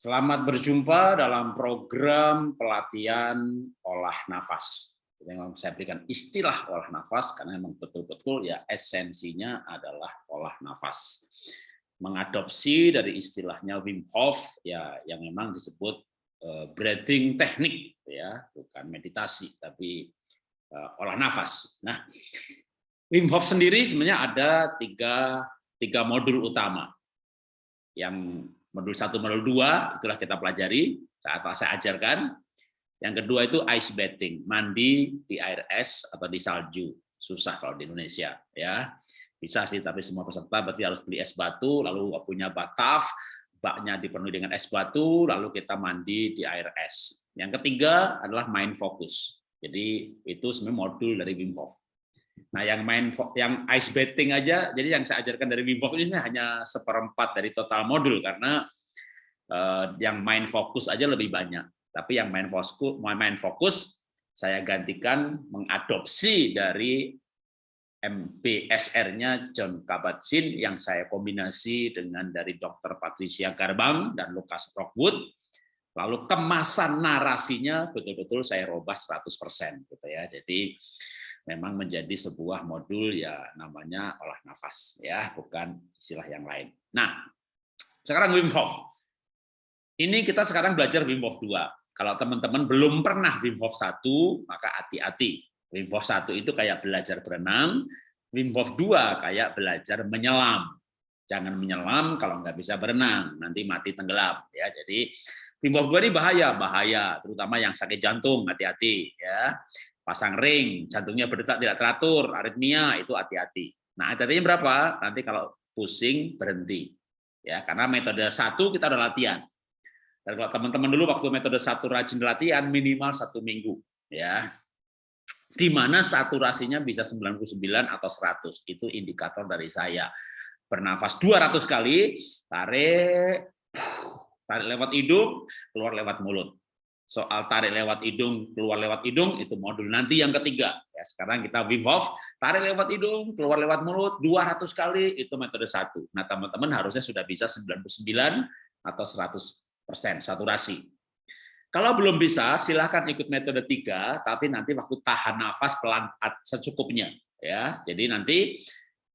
Selamat berjumpa dalam program pelatihan olah nafas. Memang saya berikan istilah olah nafas karena memang betul-betul ya esensinya adalah olah nafas. Mengadopsi dari istilahnya Wim Hof ya yang memang disebut uh, breathing teknik ya, bukan meditasi tapi uh, olah nafas. Nah, Wim Hof sendiri sebenarnya ada tiga, tiga modul utama yang modul satu, modul dua itulah kita pelajari saat saya ajarkan. Yang kedua itu ice bathing, mandi di air es atau di salju. Susah kalau di Indonesia ya. Bisa sih tapi semua peserta berarti harus beli es batu lalu punya bataf, baknya dipenuhi dengan es batu lalu kita mandi di air es. Yang ketiga adalah main fokus. Jadi itu sebenarnya modul dari Wim Hof. Nah, yang main yang ice bathing aja, jadi yang saya ajarkan dari Wim Hof ini hanya seperempat dari total modul karena uh, yang main fokus aja lebih banyak. Tapi yang main fokus, main fokus saya gantikan mengadopsi dari MBSR-nya John Kabat-Zinn yang saya kombinasi dengan dari Dr. Patricia Garbang dan Lucas Rockwood. Lalu kemasan narasinya betul-betul saya robah 100% gitu ya. Jadi memang menjadi sebuah modul ya namanya olah nafas ya bukan istilah yang lain. Nah sekarang Wim Hof. Ini kita sekarang belajar Wim Hof 2 kalau teman-teman belum pernah Wim Hof 1 maka hati-hati. Wim Hof 1 itu kayak belajar berenang Wim Hof 2 kayak belajar menyelam. Jangan menyelam kalau nggak bisa berenang nanti mati tenggelam ya. Jadi Wim Hof 2 ini bahaya bahaya terutama yang sakit jantung hati-hati ya pasang ring, jantungnya berdetak tidak teratur, aritmia itu hati-hati. Nah, hati-hatinya berapa? Nanti kalau pusing berhenti. Ya, karena metode satu kita udah latihan. Dan kalau teman-teman dulu waktu metode satu rajin latihan minimal satu minggu, ya. Di mana saturasinya bisa 99 atau 100. Itu indikator dari saya. Bernafas 200 kali, tarik tarik lewat hidung, keluar lewat mulut soal tarik lewat hidung, keluar lewat hidung, itu modul nanti yang ketiga. Ya, sekarang kita Wim Hof, tarik lewat hidung, keluar lewat mulut, 200 kali, itu metode satu. Nah, teman-teman harusnya sudah bisa 99 atau 100% saturasi. Kalau belum bisa, silahkan ikut metode tiga, tapi nanti waktu tahan nafas pelan secukupnya. ya. Jadi nanti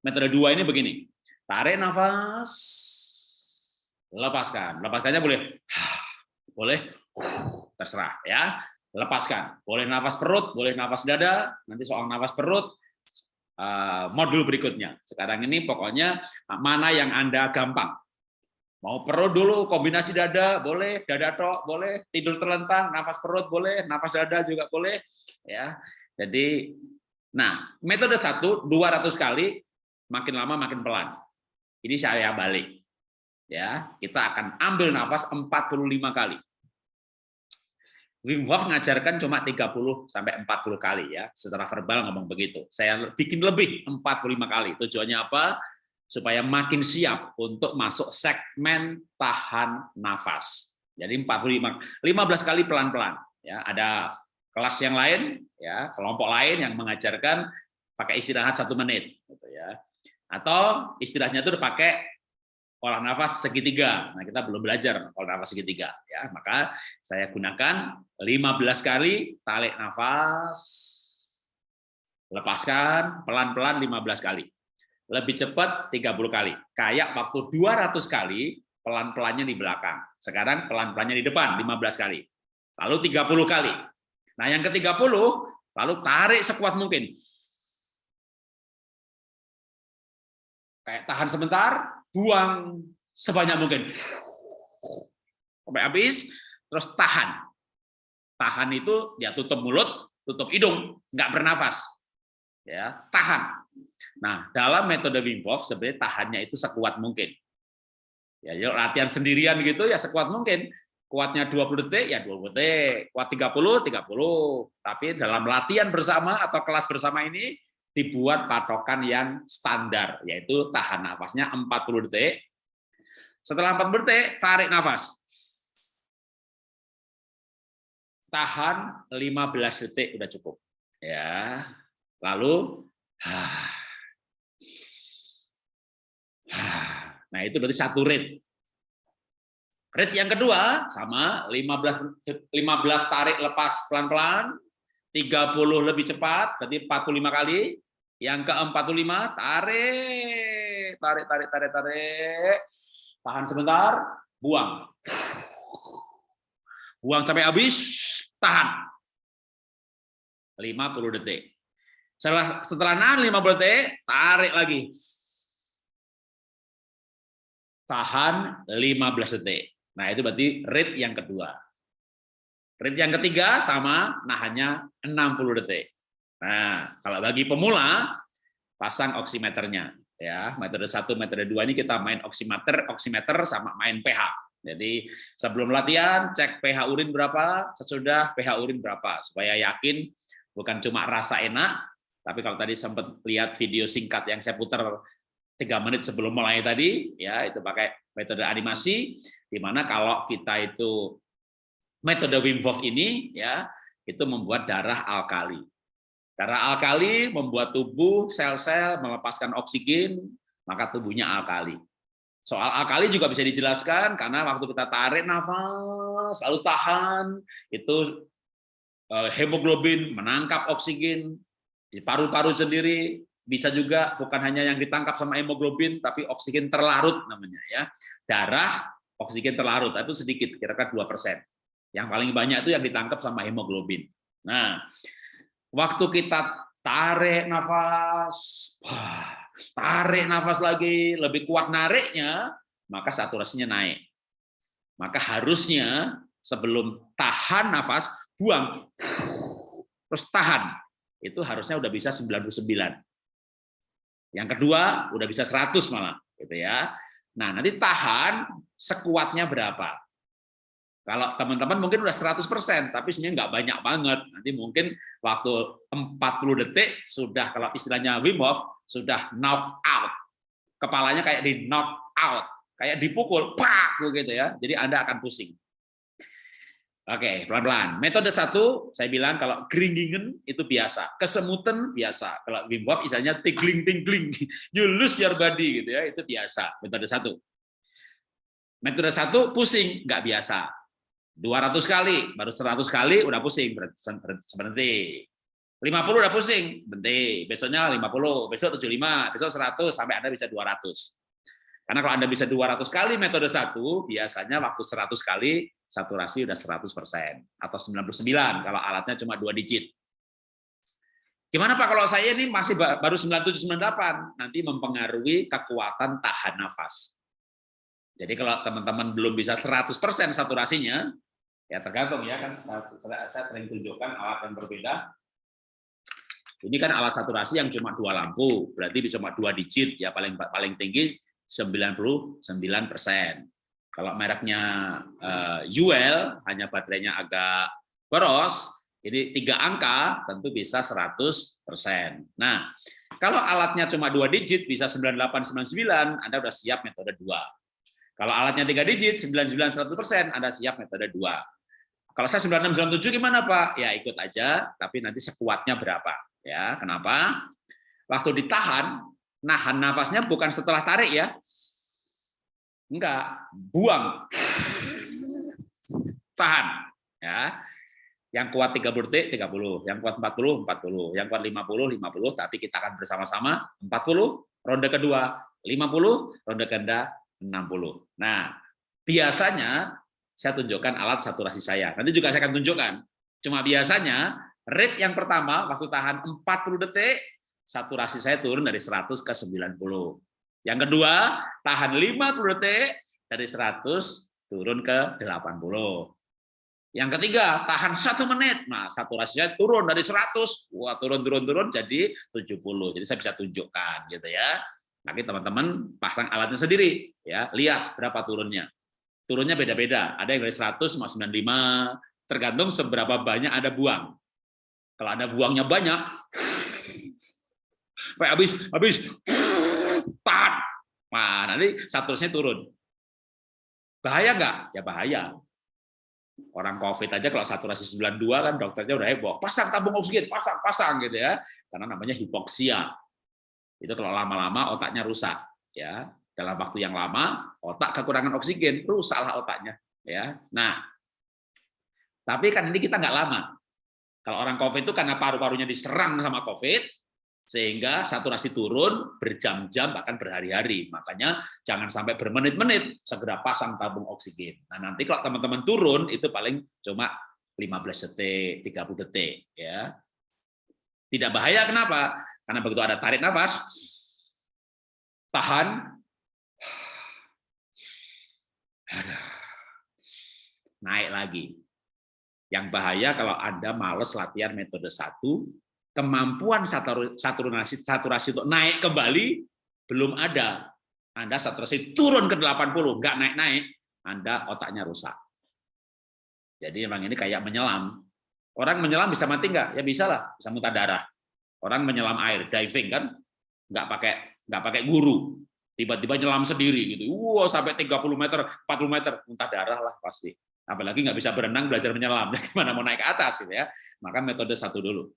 metode dua ini begini, tarik nafas, lepaskan. Lepaskannya boleh, boleh terserah ya. Lepaskan. Boleh nafas perut boleh nafas dada nanti soal nafas perut eh, modul berikutnya. Sekarang ini pokoknya mana yang anda gampang. Mau perut dulu kombinasi dada boleh. Dada tok boleh. Tidur terlentang nafas perut boleh. Nafas dada juga boleh ya. Jadi nah metode satu 200 kali makin lama makin pelan. Ini saya balik ya. Kita akan ambil nafas 45 kali Wim Hof ngajarkan cuma 30 sampai 40 kali ya, secara verbal ngomong begitu. Saya bikin lebih 45 kali. Tujuannya apa? Supaya makin siap untuk masuk segmen tahan nafas. Jadi 45 15 kali pelan-pelan ya. Ada kelas yang lain ya, kelompok lain yang mengajarkan pakai istirahat satu menit gitu ya. Atau istilahnya itu pakai olah nafas segitiga. Nah, kita belum belajar olah nafas segitiga ya. Maka saya gunakan 15 kali tarik nafas lepaskan pelan-pelan 15 kali. Lebih cepat 30 kali. Kayak waktu 200 kali pelan-pelannya di belakang. Sekarang pelan-pelannya di depan 15 kali. Lalu 30 kali. Nah, yang ke-30 lalu tarik sekuat mungkin. Kayak tahan sebentar, buang sebanyak mungkin. Sampai habis terus tahan. Tahan itu ya tutup mulut tutup hidung nggak bernafas. Ya tahan. Nah dalam metode Wim Hof sebenarnya tahannya itu sekuat mungkin. Ya latihan sendirian gitu ya sekuat mungkin. Kuatnya 20 detik ya 20 detik. Kuat 30 30 tapi dalam latihan bersama atau kelas bersama ini dibuat patokan yang standar, yaitu tahan nafasnya 40 detik. Setelah 40 detik, tarik nafas. Tahan 15 detik udah cukup. Ya. Lalu Nah, itu berarti satu rate. Rate yang kedua sama 15 15 tarik lepas pelan-pelan, 30 lebih cepat berarti 45 kali. Yang ke-45 tarik, tarik tarik tarik tarik. Tahan sebentar, buang. Buang sampai habis, tahan. 50 detik. Setelah setelah nahan 50 detik, tarik lagi. Tahan 15 detik. Nah, itu berarti rate yang kedua. Rate yang ketiga sama nahannya 60 detik. Nah, kalau bagi pemula pasang oximeternya ya. Metode 1, metode 2 ini kita main oximeter, oximeter sama main pH. Jadi sebelum latihan cek pH urin berapa, sesudah pH urin berapa supaya yakin bukan cuma rasa enak, tapi kalau tadi sempat lihat video singkat yang saya putar tiga menit sebelum mulai tadi, ya itu pakai metode animasi, di mana kalau kita itu metode Wim Hof ini ya itu membuat darah alkali. Darah alkali membuat tubuh sel-sel melepaskan oksigen, maka tubuhnya alkali. Soal alkali juga bisa dijelaskan karena waktu kita tarik nafas, lalu tahan, itu eh, hemoglobin menangkap oksigen di paru-paru sendiri, bisa juga bukan hanya yang ditangkap sama hemoglobin tapi oksigen terlarut namanya ya. Darah oksigen terlarut itu sedikit kira-kira dua persen. Yang paling banyak itu yang ditangkap sama hemoglobin. Nah waktu kita tarik nafas tarik nafas lagi lebih kuat nariknya maka saturasinya naik maka harusnya sebelum tahan nafas buang terus tahan itu harusnya udah bisa 99 yang kedua udah bisa 100 malah gitu ya. Nah, nanti tahan sekuatnya berapa? Kalau teman-teman mungkin udah 100%, tapi sebenarnya nggak banyak banget. Nanti mungkin waktu 40 detik sudah kalau istilahnya Wim Hof sudah knock out. Kepalanya kayak di knock out, kayak dipukul, pak gitu ya. Jadi Anda akan pusing. Oke, pelan-pelan. Metode satu, saya bilang kalau geringgingen itu biasa, kesemutan biasa. Kalau Wim Hof misalnya tingling-tingling, you lose your body gitu ya, itu biasa. Metode satu. Metode satu pusing, nggak biasa. 200 kali, baru 100 kali udah pusing, berhenti. 50 udah pusing, berhenti. Besoknya 50, besok 75, besok 100, sampai Anda bisa 200. Karena kalau Anda bisa 200 kali metode satu, biasanya waktu 100 kali saturasi udah 100% atau 99 kalau alatnya cuma dua digit. Gimana Pak kalau saya ini masih baru 97 98 nanti mempengaruhi kekuatan tahan nafas. Jadi kalau teman-teman belum bisa 100% saturasinya, ya tergantung ya kan saya sering tunjukkan alat yang berbeda. Ini kan alat saturasi yang cuma dua lampu, berarti cuma dua digit ya paling paling tinggi 99 persen. Kalau mereknya uh, UL, hanya baterainya agak boros, ini tiga angka tentu bisa 100 persen. Nah, kalau alatnya cuma dua digit bisa 98 99, Anda sudah siap metode dua. Kalau alatnya tiga digit 99 100 persen, Anda siap metode dua. Kalau saya 96 97 gimana Pak? Ya ikut aja, tapi nanti sekuatnya berapa? Ya, kenapa? Waktu ditahan nahan nafasnya bukan setelah tarik ya. Enggak, buang. Tahan. Ya. Yang kuat 30 detik 30, yang kuat 40 40, yang kuat 50 50, tapi kita akan bersama-sama 40, ronde kedua 50, ronde ketiga 60. Nah, biasanya saya tunjukkan alat saturasi saya. Nanti juga saya akan tunjukkan. Cuma biasanya rate yang pertama waktu tahan 40 detik saturasi saya turun dari 100 ke 90. Yang kedua, tahan 50 detik dari 100 turun ke 80. Yang ketiga, tahan satu menit. Nah, saturasinya turun dari 100, wah turun turun turun jadi 70. Jadi saya bisa tunjukkan gitu ya. Nanti teman-teman pasang alatnya sendiri ya, lihat berapa turunnya. Turunnya beda-beda. Ada yang dari 100 sama 95, tergantung seberapa banyak ada buang. Kalau ada buangnya banyak, Sampai habis, habis, tahan. Nah, nanti saturasinya turun. Bahaya nggak? Ya bahaya. Orang COVID aja kalau saturasi 92 kan dokternya udah heboh. Pasang tabung oksigen, pasang, pasang gitu ya. Karena namanya hipoksia. Itu kalau lama-lama otaknya rusak. ya Dalam waktu yang lama, otak kekurangan oksigen, rusaklah otaknya. Ya, nah, tapi kan ini kita nggak lama. Kalau orang COVID itu karena paru-parunya diserang sama COVID, sehingga saturasi turun berjam-jam bahkan berhari-hari. Makanya jangan sampai bermenit-menit segera pasang tabung oksigen. Nah, nanti kalau teman-teman turun itu paling cuma 15 detik, 30 detik ya. Tidak bahaya kenapa? Karena begitu ada tarik nafas tahan naik lagi. Yang bahaya kalau Anda males latihan metode satu, kemampuan saturasi saturasi untuk naik kembali belum ada. Anda saturasi turun ke 80, nggak naik-naik, Anda otaknya rusak. Jadi memang ini kayak menyelam. Orang menyelam bisa mati nggak? Ya bisa lah, bisa muntah darah. Orang menyelam air, diving kan, nggak pakai nggak pakai guru, tiba-tiba nyelam sendiri gitu. Wow, sampai 30 meter, 40 meter, muntah darah lah pasti. Apalagi nggak bisa berenang, belajar menyelam. Gimana mau naik ke atas gitu ya? Maka metode satu dulu.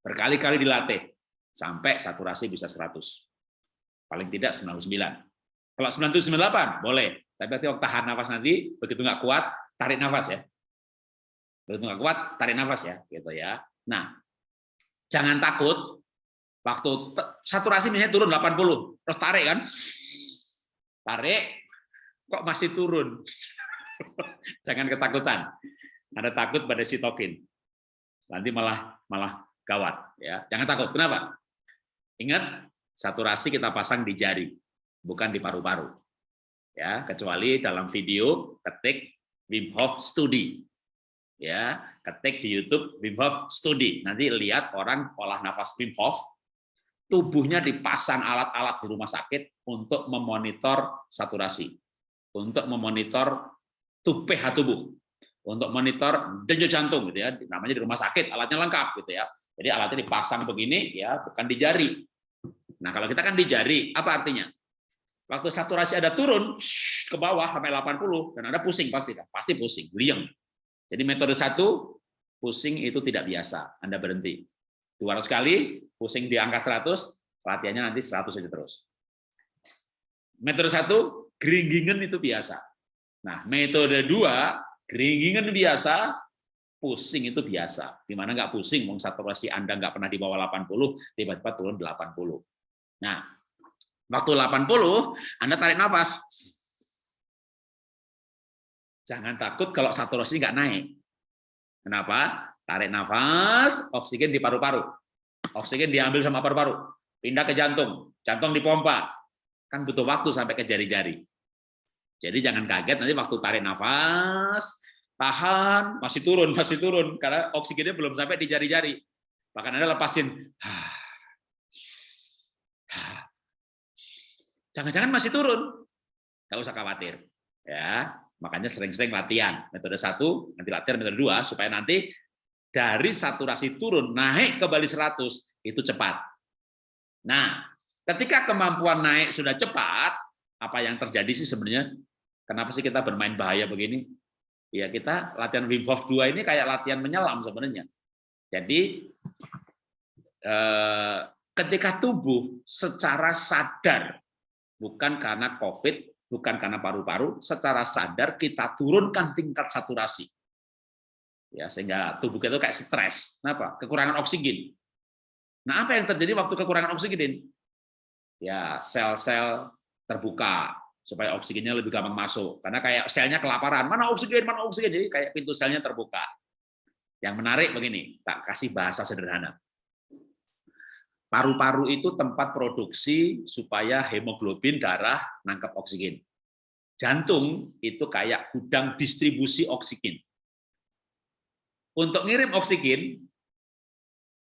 Berkali-kali dilatih sampai saturasi bisa 100. Paling tidak 99. Kalau 998 boleh, tapi nanti waktu tahan nafas nanti begitu nggak kuat tarik nafas ya. Begitu nggak kuat tarik nafas ya, gitu ya. Nah, jangan takut waktu saturasi misalnya turun 80, terus tarik kan? Tarik kok masih turun. jangan ketakutan. Ada takut pada sitokin. Nanti malah malah gawat ya. Jangan takut. Kenapa? Ingat, saturasi kita pasang di jari, bukan di paru-paru. Ya, kecuali dalam video ketik Wim Hof Study. Ya, ketik di YouTube Wim Hof Study. Nanti lihat orang olah nafas Wim Hof, tubuhnya dipasang alat-alat di rumah sakit untuk memonitor saturasi, untuk memonitor tubuh pH tubuh, untuk monitor denyut jantung gitu ya. Namanya di rumah sakit, alatnya lengkap gitu ya. Jadi alatnya dipasang begini ya, bukan di jari. Nah, kalau kita kan di jari, apa artinya? Waktu saturasi ada turun ke bawah sampai 80 dan ada pusing pasti kan? Pasti pusing, liang. Jadi metode satu pusing itu tidak biasa, Anda berhenti. 200 kali pusing di angka 100, latihannya nanti 100 aja terus. Metode satu geringgingan itu biasa. Nah, metode dua geringgingan biasa, pusing itu biasa. Di mana nggak pusing, mau saturasi Anda nggak pernah di bawah 80, tiba-tiba turun 80. Nah, waktu 80, Anda tarik nafas. Jangan takut kalau saturasi nggak naik. Kenapa? Tarik nafas, oksigen di paru-paru. Oksigen diambil sama paru-paru. Pindah ke jantung, jantung dipompa. Kan butuh waktu sampai ke jari-jari. Jadi jangan kaget nanti waktu tarik nafas, tahan, masih turun, masih turun, karena oksigennya belum sampai di jari-jari. Bahkan Anda lepasin, jangan-jangan masih turun, nggak usah khawatir. ya Makanya sering-sering latihan. Metode satu, nanti latihan metode dua, supaya nanti dari saturasi turun, naik ke bali 100, itu cepat. Nah, ketika kemampuan naik sudah cepat, apa yang terjadi sih sebenarnya? Kenapa sih kita bermain bahaya begini? ya kita latihan Wim Hof 2 ini kayak latihan menyelam sebenarnya. Jadi eh, ketika tubuh secara sadar, bukan karena COVID, bukan karena paru-paru, secara sadar kita turunkan tingkat saturasi. Ya, sehingga tubuh kita itu kayak stres. Kenapa? Kekurangan oksigen. Nah, apa yang terjadi waktu kekurangan oksigen? Ya, sel-sel terbuka, supaya oksigennya lebih gampang masuk. Karena kayak selnya kelaparan, mana oksigen, mana oksigen, jadi kayak pintu selnya terbuka. Yang menarik begini, tak kasih bahasa sederhana. Paru-paru itu tempat produksi supaya hemoglobin darah nangkap oksigen. Jantung itu kayak gudang distribusi oksigen. Untuk ngirim oksigen,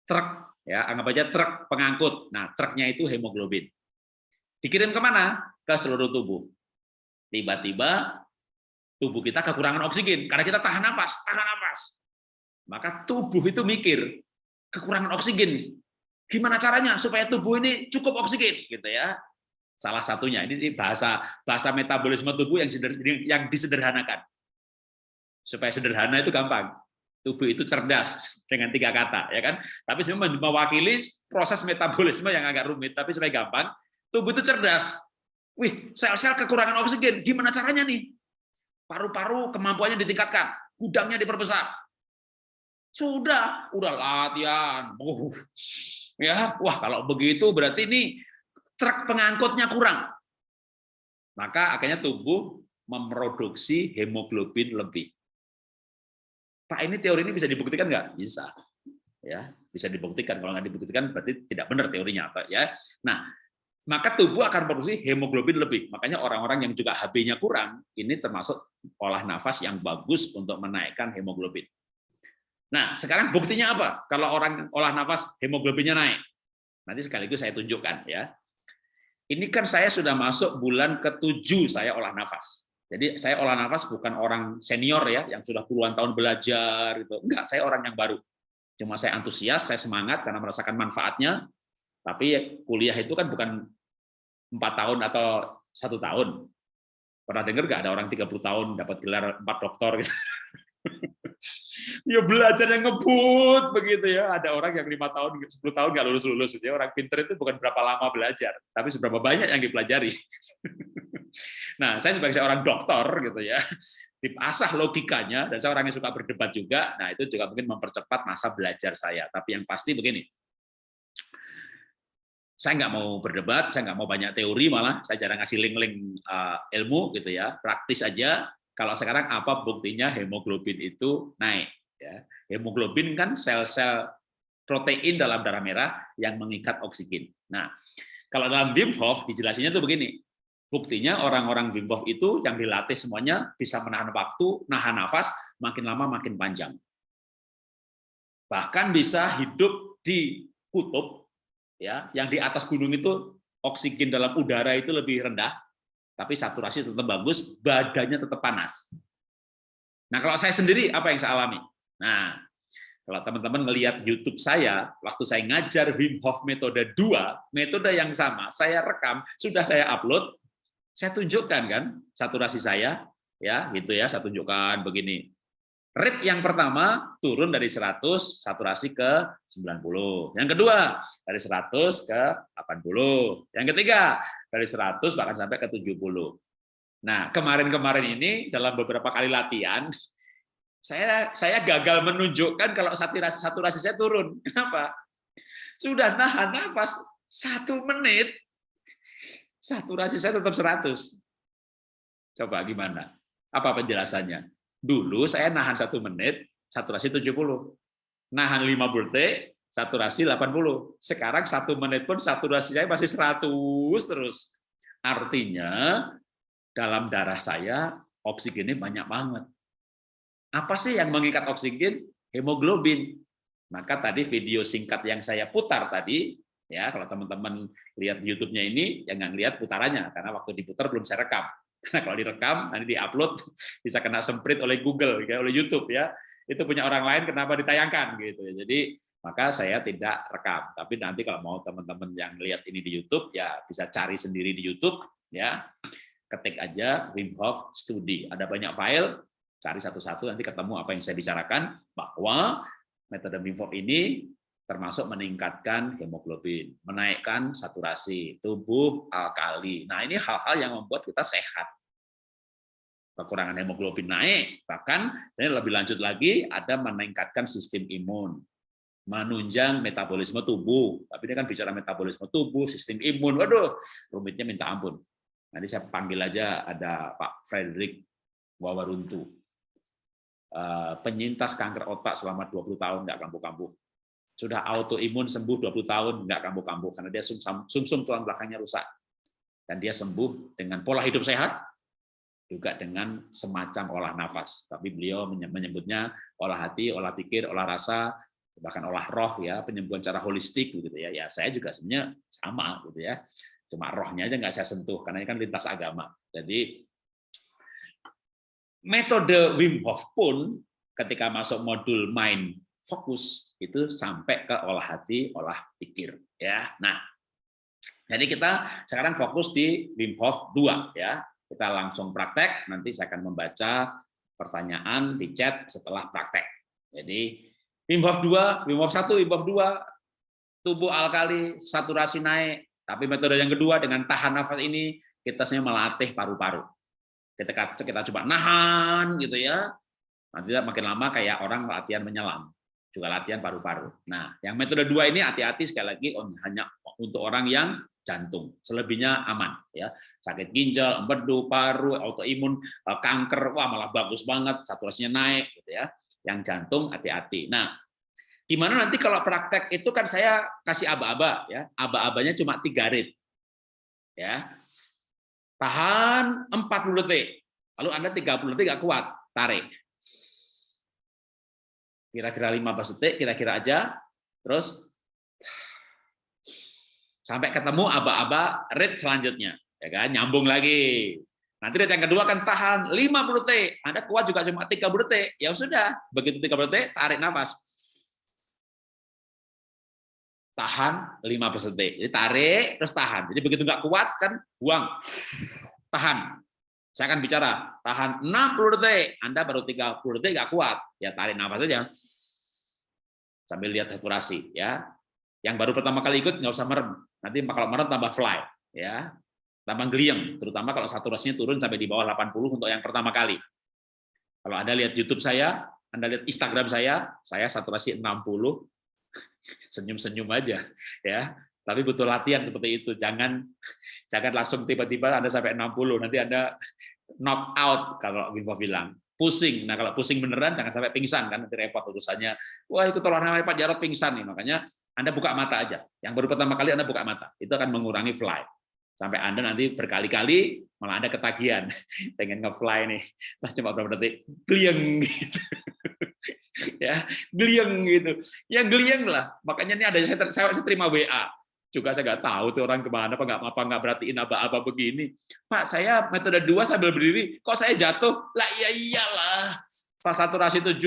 truk, ya anggap aja truk pengangkut. Nah, truknya itu hemoglobin. Dikirim ke mana? ke seluruh tubuh. Tiba-tiba tubuh kita kekurangan oksigen karena kita tahan nafas, tahan nafas. Maka tubuh itu mikir kekurangan oksigen. Gimana caranya supaya tubuh ini cukup oksigen gitu ya. Salah satunya ini bahasa bahasa metabolisme tubuh yang yang disederhanakan. Supaya sederhana itu gampang. Tubuh itu cerdas dengan tiga kata ya kan. Tapi sebenarnya mewakili proses metabolisme yang agak rumit tapi supaya gampang, tubuh itu cerdas Wih, sel-sel kekurangan oksigen, gimana caranya nih? paru-paru kemampuannya ditingkatkan, gudangnya diperbesar. Sudah, udah latihan. Ya, wah kalau begitu berarti ini truk pengangkutnya kurang. Maka akhirnya tubuh memproduksi hemoglobin lebih. Pak, ini teori ini bisa dibuktikan nggak? Bisa. Ya, bisa dibuktikan. Kalau nggak dibuktikan berarti tidak benar teorinya, Pak. Ya. Nah, maka tubuh akan produksi hemoglobin lebih. Makanya orang-orang yang juga HB-nya kurang, ini termasuk olah nafas yang bagus untuk menaikkan hemoglobin. Nah, sekarang buktinya apa? Kalau orang olah nafas hemoglobinnya naik. Nanti sekaligus saya tunjukkan ya. Ini kan saya sudah masuk bulan ke-7 saya olah nafas. Jadi saya olah nafas bukan orang senior ya, yang sudah puluhan tahun belajar gitu. Enggak, saya orang yang baru. Cuma saya antusias, saya semangat karena merasakan manfaatnya, tapi kuliah itu kan bukan empat tahun atau satu tahun. Pernah dengar nggak ada orang 30 tahun dapat gelar empat doktor? Gitu. ya belajar yang ngebut begitu ya. Ada orang yang lima tahun, 10 tahun nggak lulus lulus. Ya orang pinter itu bukan berapa lama belajar, tapi seberapa banyak yang dipelajari. Nah, saya sebagai seorang dokter gitu ya, dipasah logikanya dan saya orang yang suka berdebat juga. Nah, itu juga mungkin mempercepat masa belajar saya. Tapi yang pasti begini, saya nggak mau berdebat, saya nggak mau banyak teori malah, saya jarang ngasih link-link uh, ilmu gitu ya, praktis aja. Kalau sekarang apa buktinya hemoglobin itu naik? Ya. Hemoglobin kan sel-sel protein dalam darah merah yang mengikat oksigen. Nah, kalau dalam Wim Hof dijelasinnya tuh begini, buktinya orang-orang Wim Hof itu yang dilatih semuanya bisa menahan waktu, nahan nafas, makin lama makin panjang. Bahkan bisa hidup di kutub ya yang di atas gunung itu oksigen dalam udara itu lebih rendah tapi saturasi tetap bagus badannya tetap panas nah kalau saya sendiri apa yang saya alami nah kalau teman-teman melihat YouTube saya waktu saya ngajar Wim Hof metode 2 metode yang sama saya rekam sudah saya upload saya tunjukkan kan saturasi saya ya gitu ya saya tunjukkan begini Rate yang pertama turun dari 100 saturasi ke 90. Yang kedua dari 100 ke 80. Yang ketiga dari 100 bahkan sampai ke 70. Nah, kemarin-kemarin ini dalam beberapa kali latihan saya saya gagal menunjukkan kalau saturasi saturasi saya turun. Kenapa? Sudah nahan nafas satu menit, saturasi saya tetap 100. Coba gimana? Apa penjelasannya? Dulu saya nahan satu menit, saturasi 70. Nahan 5 detik, saturasi 80. Sekarang satu menit pun saturasi saya masih 100 terus. Artinya dalam darah saya oksigennya banyak banget. Apa sih yang mengikat oksigen? Hemoglobin. Maka tadi video singkat yang saya putar tadi, ya kalau teman-teman lihat YouTube-nya ini, jangan lihat putarannya karena waktu diputar belum saya rekam. Karena kalau direkam, nanti diupload, bisa kena semprit oleh Google, ya, oleh YouTube ya. Itu punya orang lain, kenapa ditayangkan gitu. ya. Jadi maka saya tidak rekam. Tapi nanti kalau mau teman-teman yang lihat ini di YouTube, ya bisa cari sendiri di YouTube, ya. Ketik aja Wim Hof Studi. Ada banyak file, cari satu-satu nanti ketemu apa yang saya bicarakan bahwa metode Wim ini termasuk meningkatkan hemoglobin, menaikkan saturasi tubuh alkali. Nah, ini hal-hal yang membuat kita sehat. Kekurangan hemoglobin naik, bahkan ini lebih lanjut lagi ada meningkatkan sistem imun, menunjang metabolisme tubuh. Tapi ini kan bicara metabolisme tubuh, sistem imun, waduh, rumitnya minta ampun. Nanti saya panggil aja ada Pak Frederick Wawaruntu, penyintas kanker otak selama 20 tahun nggak kambuh-kambuh. Sudah autoimun sembuh 20 tahun nggak kambuh-kambuh karena dia sumsum sum tulang belakangnya rusak. Dan dia sembuh dengan pola hidup sehat juga dengan semacam olah nafas. Tapi beliau menyebutnya olah hati olah pikir olah rasa bahkan olah roh ya penyembuhan cara holistik gitu ya. Ya saya juga sebenarnya sama gitu ya. Cuma rohnya aja nggak saya sentuh karena ini kan lintas agama. Jadi metode Wim Hof pun ketika masuk modul mind fokus itu sampai ke olah hati, olah pikir ya. Nah, jadi kita sekarang fokus di Wim Hof 2 ya. Kita langsung praktek, nanti saya akan membaca pertanyaan di chat setelah praktek. Jadi Wim Hof 2, Wim Hof 1, Wim Hof 2 tubuh alkali, saturasi naik, tapi metode yang kedua dengan tahan nafas ini kita sebenarnya melatih paru-paru. Kita kita coba nahan gitu ya. Nanti makin lama kayak orang latihan menyelam, juga latihan paru-paru. Nah, yang metode dua ini hati-hati sekali lagi hanya untuk orang yang jantung. Selebihnya aman ya. Sakit ginjal, empedu, paru, autoimun, eh, kanker, wah malah bagus banget, saturasinya naik gitu ya. Yang jantung hati-hati. Nah, gimana nanti kalau praktek itu kan saya kasih aba-aba ya. Aba-abanya cuma tiga rit. Ya. Tahan 40 detik. Lalu Anda 30 detik nggak kuat, tarik. Kira-kira 15 detik, kira-kira aja. Terus sampai ketemu aba-aba rit selanjutnya, ya kan? Nyambung lagi. Nanti rit yang kedua akan tahan 50 detik. Anda kuat juga cuma 30 detik. Ya sudah, begitu 30 detik tarik nafas. Tahan 15 detik. Jadi tarik terus tahan. Jadi begitu nggak kuat kan buang. Tahan. Saya akan bicara, tahan 60 detik. Anda baru 30 detik nggak kuat. Ya tarik nafas saja. Sambil lihat saturasi ya. Yang baru pertama kali ikut nggak usah merem. Nanti kalau merem tambah fly ya. Tambah geliang, terutama kalau saturasinya turun sampai di bawah 80 untuk yang pertama kali. Kalau Anda lihat YouTube saya, Anda lihat Instagram saya, saya saturasi 60 senyum-senyum aja ya. Tapi butuh latihan seperti itu. Jangan jangan langsung tiba-tiba Anda sampai 60, nanti Anda knock out kalau Wim bilang. Pusing. Nah, kalau pusing beneran jangan sampai pingsan kan nanti repot urusannya. Wah, itu tolong namanya Pak Jarot pingsan nih. Makanya Anda buka mata aja. Yang baru pertama kali Anda buka mata. Itu akan mengurangi fly. Sampai Anda nanti berkali-kali malah Anda ketagihan. Pengen nge-fly nih. Nah, cuma berapa detik. Glieng gitu. ya, glieng gitu. Ya glieng lah. Makanya ini ada saya, saya terima WA juga saya nggak tahu tuh orang ke mana apa nggak apa nggak berartiin apa-apa begini. Pak saya metode dua sambil berdiri kok saya jatuh? Lah iya iyalah. Pas saturasi 70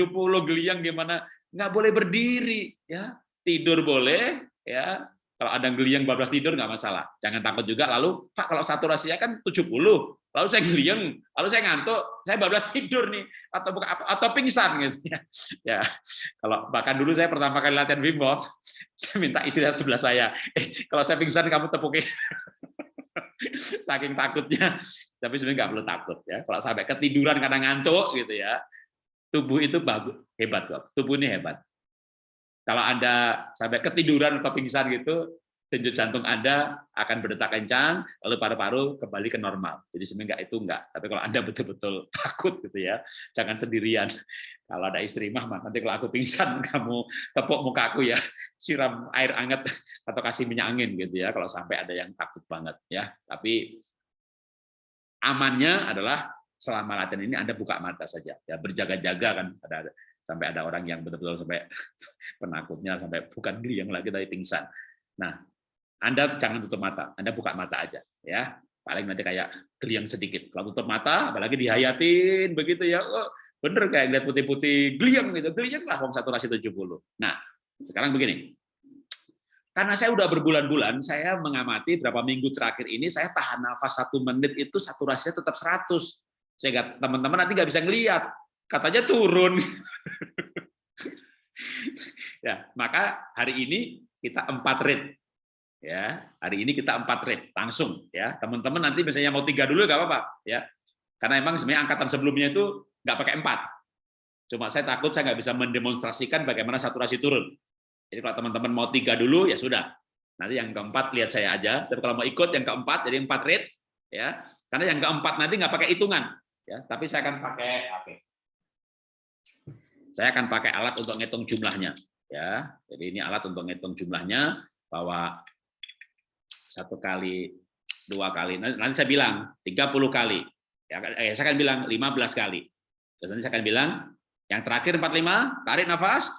geliang gimana? Nggak boleh berdiri ya. Tidur boleh ya kalau ada geliang bablas tidur nggak masalah. Jangan takut juga. Lalu Pak kalau saturasinya kan 70 lalu saya geliang lalu saya ngantuk saya bablas tidur nih. Atau bukan atau pingsan gitu ya. Ya kalau bahkan dulu saya pertama kali latihan Wim Hof saya minta istri sebelah saya. Eh kalau saya pingsan kamu tepukin. Saking takutnya. Tapi sebenarnya nggak perlu takut ya. Kalau sampai ketiduran karena ngantuk gitu ya. Tubuh itu bagus hebat kok. Tubuh ini hebat kalau anda sampai ketiduran atau pingsan gitu denyut jantung Anda akan berdetak kencang, lalu paru-paru kembali ke normal. Jadi sebenarnya itu enggak. Tapi kalau Anda betul-betul takut gitu ya, jangan sendirian. Kalau ada istri mah, nanti kalau aku pingsan, kamu tepuk muka aku ya, siram air hangat atau kasih minyak angin gitu ya. Kalau sampai ada yang takut banget ya. Tapi amannya adalah selama latihan ini Anda buka mata saja, ya berjaga-jaga kan. Ada sampai ada orang yang betul-betul sampai penakutnya sampai bukan yang lagi tapi pingsan. Nah, anda jangan tutup mata, Anda buka mata aja ya. Paling nanti kayak geliang sedikit. Kalau tutup mata, apalagi dihayatin begitu ya. Oh, bener kayak lihat putih-putih geliang gitu. Geliang lah saturasi 70. Nah, sekarang begini. Karena saya udah berbulan-bulan, saya mengamati berapa minggu terakhir ini, saya tahan nafas satu menit itu saturasinya tetap 100. Sehingga teman-teman nanti nggak bisa ngelihat. Katanya turun. ya, maka hari ini kita empat rit ya hari ini kita empat rate langsung ya. Teman-teman nanti misalnya mau tiga dulu nggak apa-apa ya. Karena emang sebenarnya angkatan sebelumnya itu nggak pakai empat. Cuma saya takut saya nggak bisa mendemonstrasikan bagaimana saturasi turun. Jadi kalau teman-teman mau tiga dulu ya sudah. Nanti yang keempat lihat saya aja. Tapi kalau mau ikut yang keempat jadi empat rate ya. Karena yang keempat nanti nggak pakai hitungan ya. Tapi saya akan pakai apa saya akan pakai alat untuk ngitung jumlahnya ya jadi ini alat untuk ngitung jumlahnya bahwa satu kali, dua kali. Nanti saya bilang 30 kali. Ya, eh, saya akan bilang 15 kali. Terus nanti saya akan bilang yang terakhir 45, tarik nafas.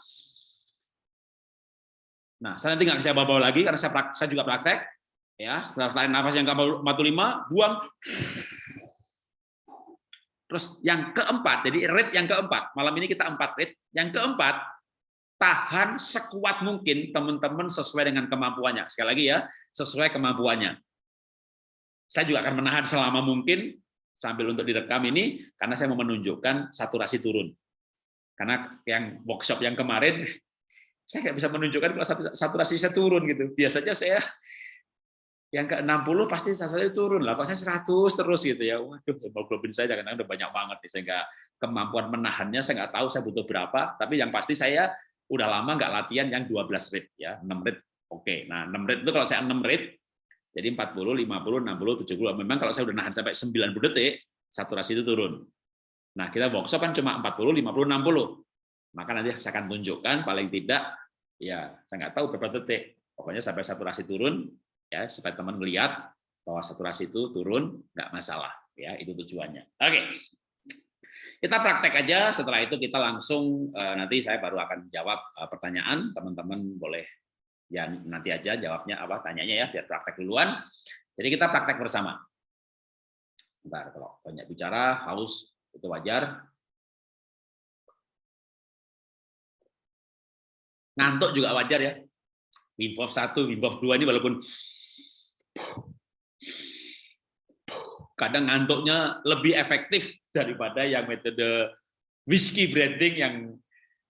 Nah, saya nanti nggak saya bawa-bawa lagi karena saya, saya juga praktek. Ya, setelah tarik nafas yang ke-45, buang. Terus yang keempat, jadi rate yang keempat, malam ini kita empat rate. Yang keempat, tahan sekuat mungkin teman-teman sesuai dengan kemampuannya. Sekali lagi ya, sesuai kemampuannya. Saya juga akan menahan selama mungkin sambil untuk direkam ini karena saya mau menunjukkan saturasi turun. Karena yang workshop yang kemarin saya nggak bisa menunjukkan kalau saturasi saya turun gitu. Biasanya saya yang ke 60 pasti sasarannya turun lah. Kok saya 100 terus gitu ya. Waduh, hemoglobin saya jangan udah banyak banget nih sehingga kemampuan menahannya saya nggak tahu saya butuh berapa, tapi yang pasti saya udah lama nggak latihan yang 12 rit ya, 6 rit. Oke. Nah, 6 rit itu kalau saya 6 rit jadi 40, 50, 60, 70. Memang kalau saya udah nahan sampai 90 detik, saturasi itu turun. Nah, kita workshop kan cuma 40, 50, 60. Maka nanti saya akan tunjukkan paling tidak ya saya nggak tahu berapa detik. Pokoknya sampai saturasi turun, ya supaya teman melihat bahwa saturasi itu turun nggak masalah ya itu tujuannya. Oke. Kita praktek aja setelah itu kita langsung eh, nanti saya baru akan jawab eh, pertanyaan. Teman-teman boleh ya nanti aja jawabnya apa tanyanya ya biar praktek duluan. Jadi kita praktek bersama. Bentar, kalau banyak bicara haus itu wajar. Ngantuk juga wajar ya Wim Hof 1, Wim Hof 2 ini walaupun kadang ngantuknya lebih efektif daripada yang metode whiskey branding yang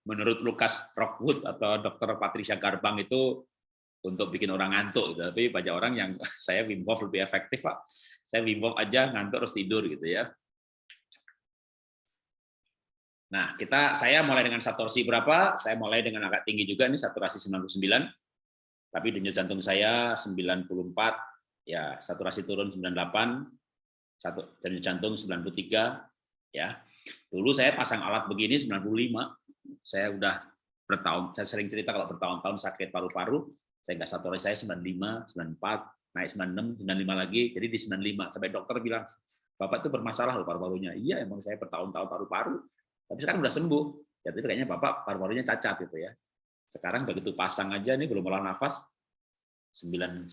menurut Lukas Rockwood atau Dr. Patricia Garbang itu untuk bikin orang ngantuk gitu. tapi banyak orang yang saya Wim Hof lebih efektif Pak saya Wim Hof aja ngantuk terus tidur gitu ya Nah, kita saya mulai dengan saturasi berapa? Saya mulai dengan agak tinggi juga nih saturasi 99 tapi denyut jantung saya 94, ya saturasi turun 98, satu denyut jantung 93, ya. Dulu saya pasang alat begini 95, saya udah bertahun, saya sering cerita kalau bertahun-tahun sakit paru-paru, saya nggak saturasi saya 95, 94, naik 96, 95 lagi, jadi di 95. Sampai dokter bilang, Bapak itu bermasalah loh paru-parunya. Iya, emang saya bertahun-tahun paru-paru, tapi sekarang udah sembuh. Ya, tapi kayaknya Bapak paru-parunya cacat gitu ya. Sekarang begitu pasang aja nih belum olah nafas 98.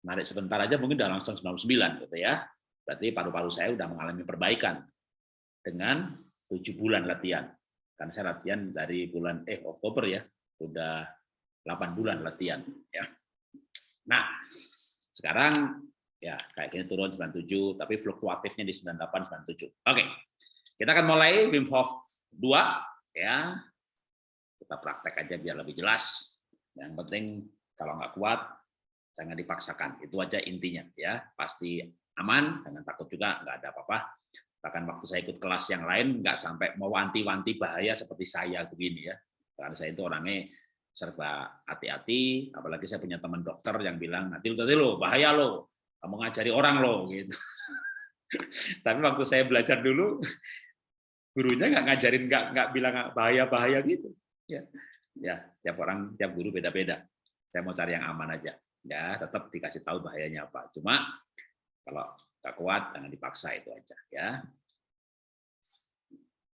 Narik sebentar aja mungkin udah langsung 99 gitu ya. Berarti paru-paru saya udah mengalami perbaikan dengan tujuh bulan latihan. Karena saya latihan dari bulan eh Oktober ya, udah 8 bulan latihan ya. Nah, sekarang ya kayak gini turun 97 tapi fluktuatifnya di 98 97. Oke. Kita akan mulai Wim Hof 2 ya. Kita praktek aja biar lebih jelas. Yang penting kalau nggak kuat jangan dipaksakan. Itu aja intinya ya. Pasti aman jangan takut juga nggak ada apa-apa. Bahkan waktu saya ikut kelas yang lain nggak sampai mau wanti-wanti bahaya seperti saya begini ya. Karena saya itu orangnya serba hati-hati apalagi saya punya teman dokter yang bilang nanti lo bahaya lo kamu ngajari orang lo gitu. Tapi waktu saya belajar dulu gurunya nggak ngajarin nggak nggak bilang bahaya bahaya gitu. Ya. Ya tiap orang tiap guru beda-beda. Saya mau cari yang aman aja. Ya tetap dikasih tahu bahayanya apa. Cuma kalau nggak kuat jangan dipaksa itu aja ya.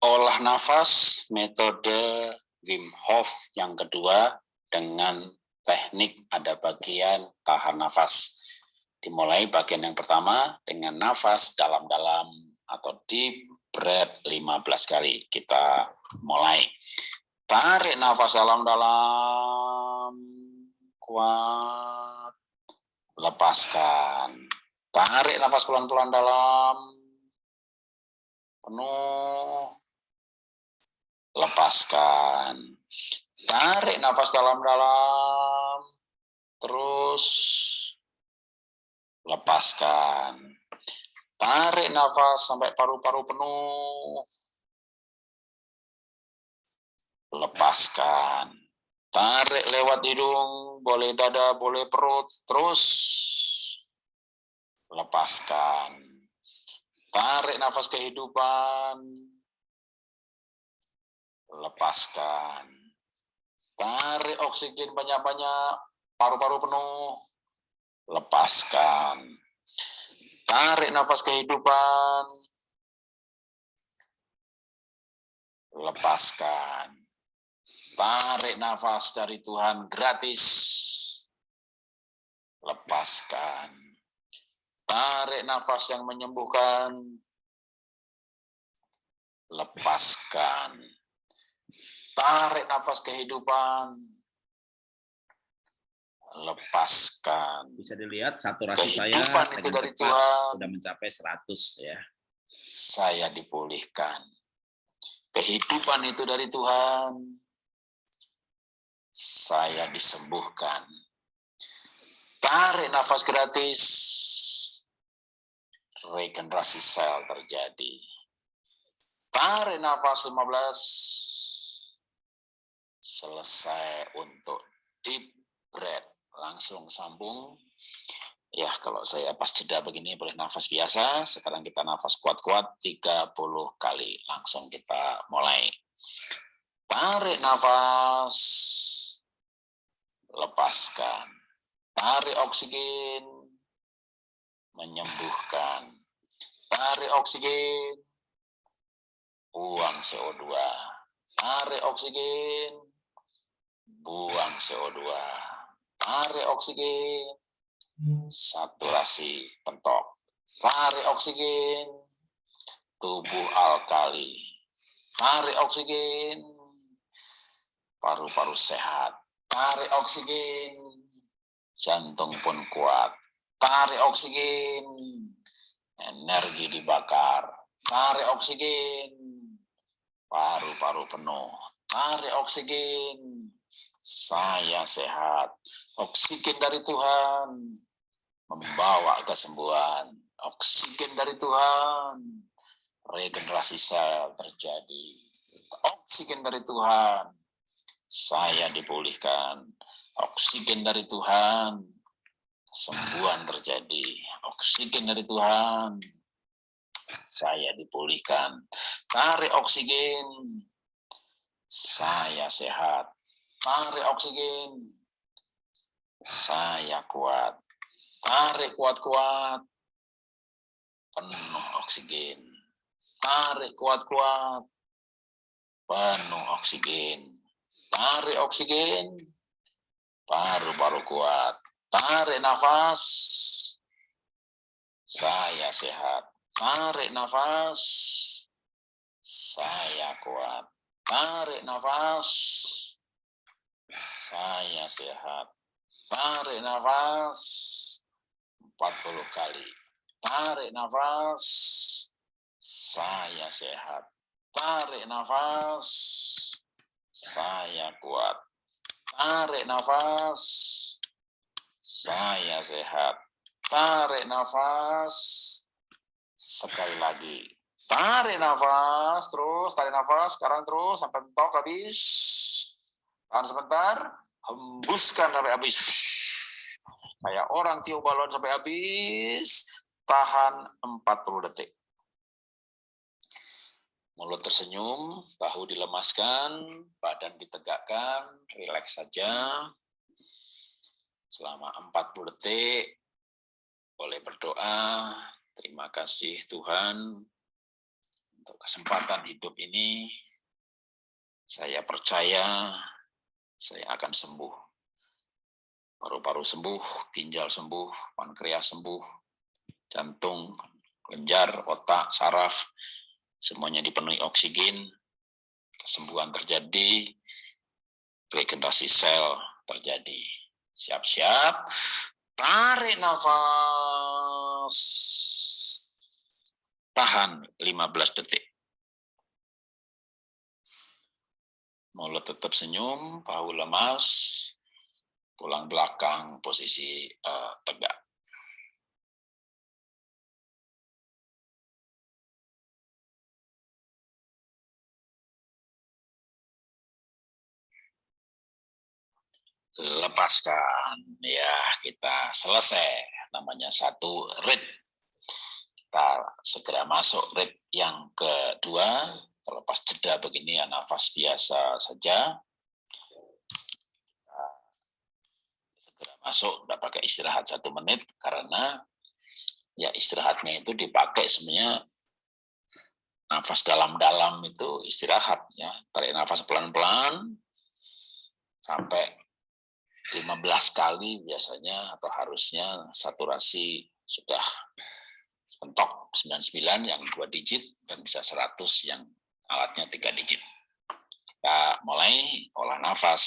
Olah nafas metode Wim Hof yang kedua dengan teknik ada bagian tahan nafas. Dimulai bagian yang pertama dengan nafas dalam-dalam atau deep breath 15 kali. Kita mulai. Tarik nafas dalam-dalam. Kuat. Lepaskan. Tarik nafas pelan-pelan dalam. Penuh. Lepaskan. Tarik nafas dalam-dalam. Terus lepaskan Tarik nafas sampai paru-paru penuh. Lepaskan. Tarik lewat hidung, boleh dada, boleh perut, terus lepaskan. Tarik nafas kehidupan, lepaskan. Tarik oksigen banyak-banyak, paru-paru penuh, lepaskan Tarik nafas kehidupan. Lepaskan. Tarik nafas dari Tuhan gratis. Lepaskan. Tarik nafas yang menyembuhkan. Lepaskan. Tarik nafas kehidupan lepaskan. Bisa dilihat saturasi saya itu dari Tuhan. sudah mencapai 100 ya. Saya dipulihkan. Kehidupan itu dari Tuhan. Saya disembuhkan. Tarik nafas gratis. Regenerasi sel terjadi. Tarik nafas 15. Selesai untuk deep breath. Langsung sambung. Ya, kalau saya pas jeda begini boleh nafas biasa. Sekarang kita nafas kuat-kuat 30 kali. Langsung kita mulai. Tarik nafas. Lepaskan Tarik oksigen, menyembuhkan. Tarik oksigen, buang CO2. Tarik oksigen, buang CO2. Tarik oksigen, saturasi pentok. Tarik oksigen, tubuh alkali. Tarik oksigen, paru-paru sehat. Tarik oksigen, jantung pun kuat. Tarik oksigen, energi dibakar. Tarik oksigen, paru-paru penuh. Tarik oksigen, saya sehat. Oksigen dari Tuhan membawa kesembuhan. Oksigen dari Tuhan, regenerasi sel terjadi. Oksigen dari Tuhan, saya dipulihkan oksigen dari Tuhan, sembuhan terjadi. Oksigen dari Tuhan, saya dipulihkan. Tarik oksigen, saya sehat. Tarik oksigen, saya kuat. Tarik kuat-kuat, penuh oksigen. Tarik kuat-kuat, penuh oksigen. Tarik oksigen, Paru-paru kuat. Tarik nafas. Saya sehat. Tarik nafas. Saya kuat. Tarik nafas. Saya sehat. Tarik nafas. 40 kali. Tarik nafas. Saya sehat. Tarik nafas. Saya kuat. Tarik nafas. Saya sehat. Tarik nafas. Sekali lagi. Tarik nafas. Terus tarik nafas. Sekarang terus sampai mentok habis. Tahan sebentar. Hembuskan sampai habis. Kayak orang tiup balon sampai habis. Tahan 40 detik. Mulut tersenyum, bahu dilemaskan, badan ditegakkan, rileks saja. Selama 40 detik, boleh berdoa, terima kasih Tuhan untuk kesempatan hidup ini. Saya percaya saya akan sembuh. Paru-paru sembuh, ginjal sembuh, pankreas sembuh, jantung, kelenjar, otak, saraf, semuanya dipenuhi oksigen, kesembuhan terjadi, regenerasi sel terjadi. Siap-siap, tarik nafas, tahan 15 detik. Mulut tetap senyum, bahu lemas, tulang belakang posisi uh, tegak. lepaskan ya kita selesai. Namanya satu rit kita segera masuk rit yang kedua terlepas jeda begini ya nafas biasa saja. Segera masuk tidak pakai istirahat satu menit karena ya istirahatnya itu dipakai sebenarnya nafas dalam-dalam itu istirahat ya. Tarik nafas pelan-pelan sampai 15 kali biasanya atau harusnya saturasi sudah mentok 99 yang dua digit dan bisa 100 yang alatnya tiga digit. Kita mulai olah nafas.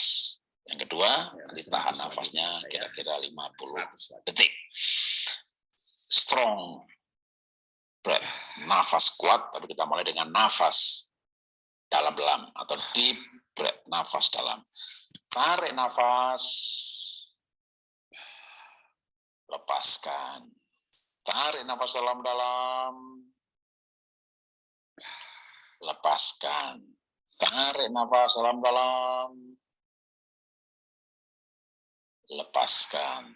Yang kedua, ya, ditahan nafasnya kira-kira 50 detik. Strong breath, nafas kuat, tapi kita mulai dengan nafas dalam-dalam atau deep breath, nafas dalam. Tarik nafas. lepaskan. Tarik nafas dalam-dalam. Lepaskan. Tarik nafas dalam-dalam. Lepaskan.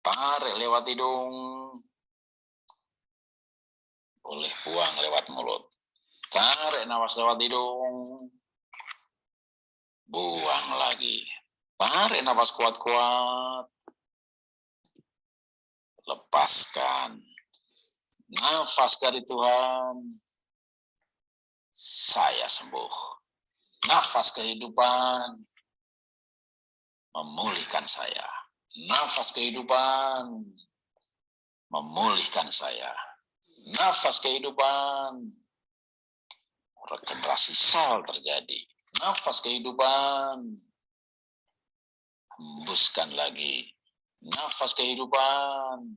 Tarik lewat hidung. Boleh buang lewat mulut. Tarik nafas lewat hidung. Buang lagi. Tarik nafas kuat-kuat. Lepaskan. Nafas dari Tuhan. Saya sembuh. Nafas kehidupan. Memulihkan saya. Nafas kehidupan. Memulihkan saya. Nafas kehidupan. Regenerasi sel terjadi. Nafas kehidupan. Hembuskan lagi Nafas kehidupan.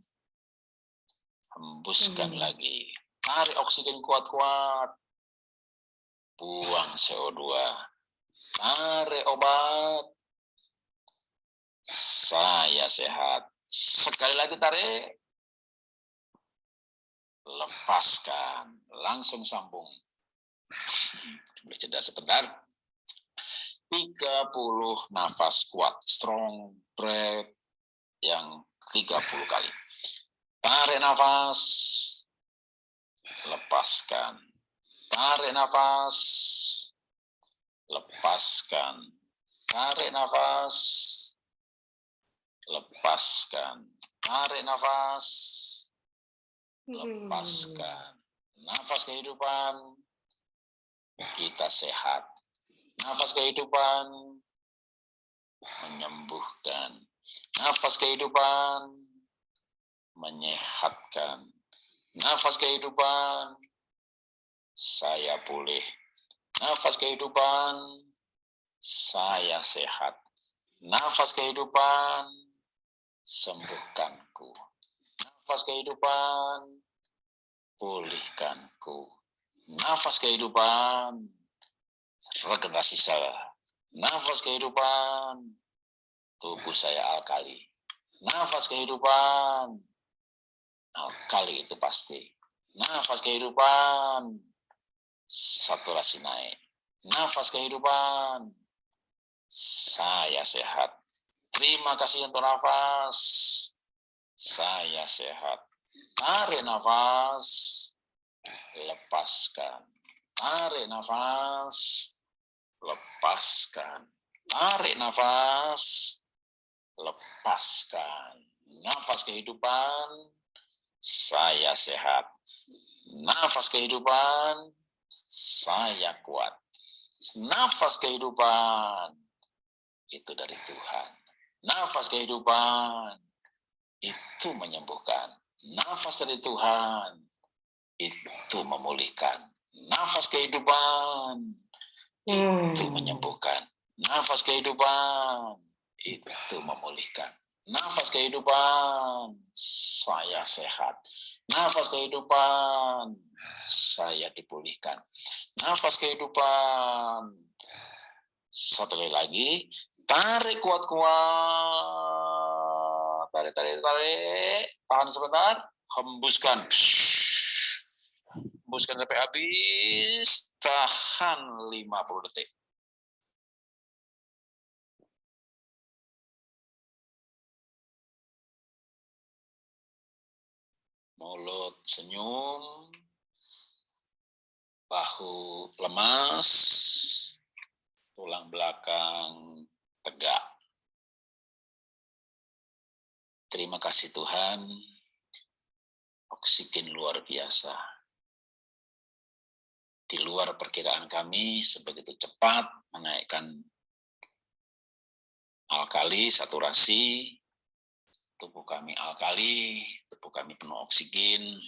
Hembuskan hmm. lagi. Tarik oksigen kuat-kuat. Buang CO2. Tarik obat. Saya sehat. Sekali lagi tarik. Lepaskan. Langsung sambung. Boleh jeda sebentar. 30 nafas kuat. Strong breath yang 30 kali. Tarik nafas, lepaskan. Tarik nafas, lepaskan. Tarik nafas, lepaskan. Tarik nafas, lepaskan. Nafas kehidupan, kita sehat. Nafas kehidupan, menyembuhkan Nafas kehidupan menyehatkan. Nafas kehidupan saya pulih. Nafas kehidupan saya sehat. Nafas kehidupan sembuhkanku. Nafas kehidupan pulihkanku. Nafas kehidupan regenerasi saya. Nafas kehidupan tubuh saya alkali. Nafas kehidupan, alkali itu pasti. Nafas kehidupan, saturasi naik. Nafas kehidupan, saya sehat. Terima kasih untuk nafas, saya sehat. Tarik nafas, lepaskan. Tarik nafas, lepaskan. Tarik nafas, lepaskan. Nafas kehidupan, saya sehat. Nafas kehidupan, saya kuat. Nafas kehidupan, itu dari Tuhan. Nafas kehidupan, itu menyembuhkan. Nafas dari Tuhan, itu memulihkan. Nafas kehidupan, itu hmm. menyembuhkan. Nafas kehidupan, itu memulihkan. Nafas kehidupan, saya sehat. Nafas kehidupan, saya dipulihkan. Nafas kehidupan, satu kali lagi, tarik kuat-kuat. Tarik, tarik, tarik. Tahan sebentar, hembuskan. Hembuskan sampai habis. Tahan 50 detik. Mulut senyum, bahu lemas, tulang belakang tegak. Terima kasih Tuhan, oksigen luar biasa. Di luar perkiraan kami, sebegitu cepat menaikkan alkali, saturasi, tubuh kami alkali, tubuh kami penuh oksigen,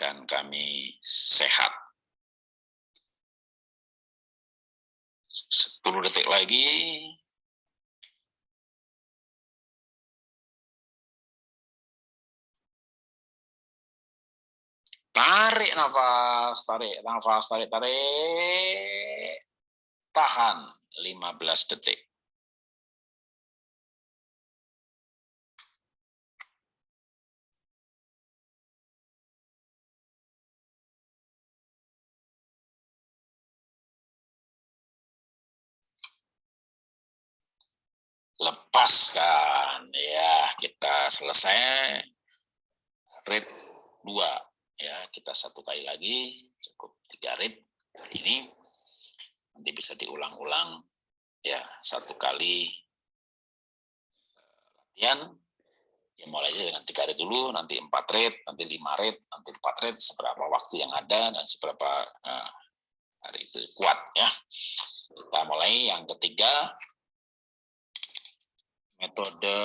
dan kami sehat. 10 detik lagi. Tarik nafas, tarik nafas, tarik, tarik. Tahan 15 detik. Lepaskan. Ya kita selesai. Rate dua. Ya kita satu kali lagi. Cukup tiga rate ini. Nanti bisa diulang-ulang. Ya satu kali eh, latihan. Ya mulai dengan tiga rate dulu. Nanti empat rate nanti lima rate nanti empat rate seberapa waktu yang ada dan seberapa uh, hari itu kuat ya. Kita mulai. Yang ketiga metode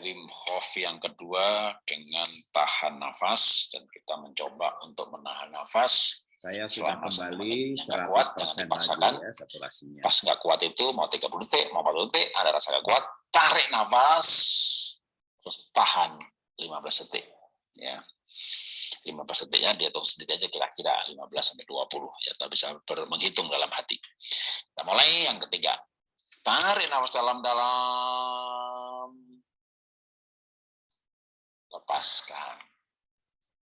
Wim Hof yang kedua dengan tahan nafas dan kita mencoba untuk menahan nafas saya sudah kembali 100% kuat, jangan dipaksakan. ya saturasinya. Pas nggak kuat itu mau 30 detik, mau 40 detik, ada rasa nggak kuat, tarik nafas, terus tahan 15 detik. Ya. 15 detiknya dihitung sendiri aja kira-kira 15 sampai 20 ya tak bisa menghitung dalam hati. Kita mulai yang ketiga. Tarik nafas dalam-dalam. Lepaskan.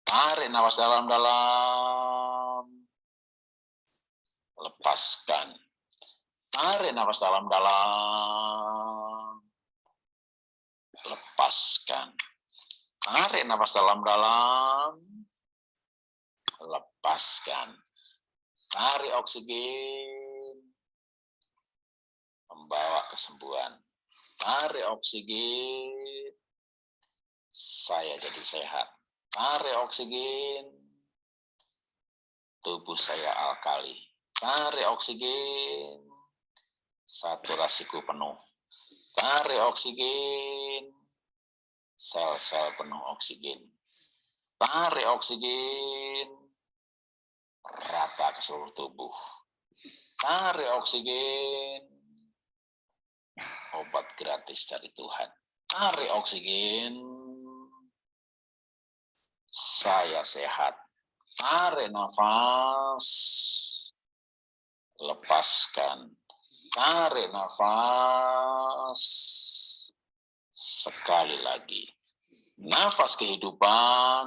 Tarik nafas dalam-dalam. Lepaskan. Tarik nafas dalam-dalam. Lepaskan. Tarik nafas dalam-dalam. Lepaskan. Tarik oksigen membawa kesembuhan. Tarik oksigen, saya jadi sehat. Tarik oksigen, tubuh saya alkali. Tarik oksigen, saturasiku penuh. Tarik oksigen, sel-sel penuh oksigen. Tarik oksigen, rata ke seluruh tubuh. Tarik oksigen, obat gratis dari Tuhan. Tarik oksigen, saya sehat. Tarik nafas, lepaskan. Tarik nafas, sekali lagi. Nafas kehidupan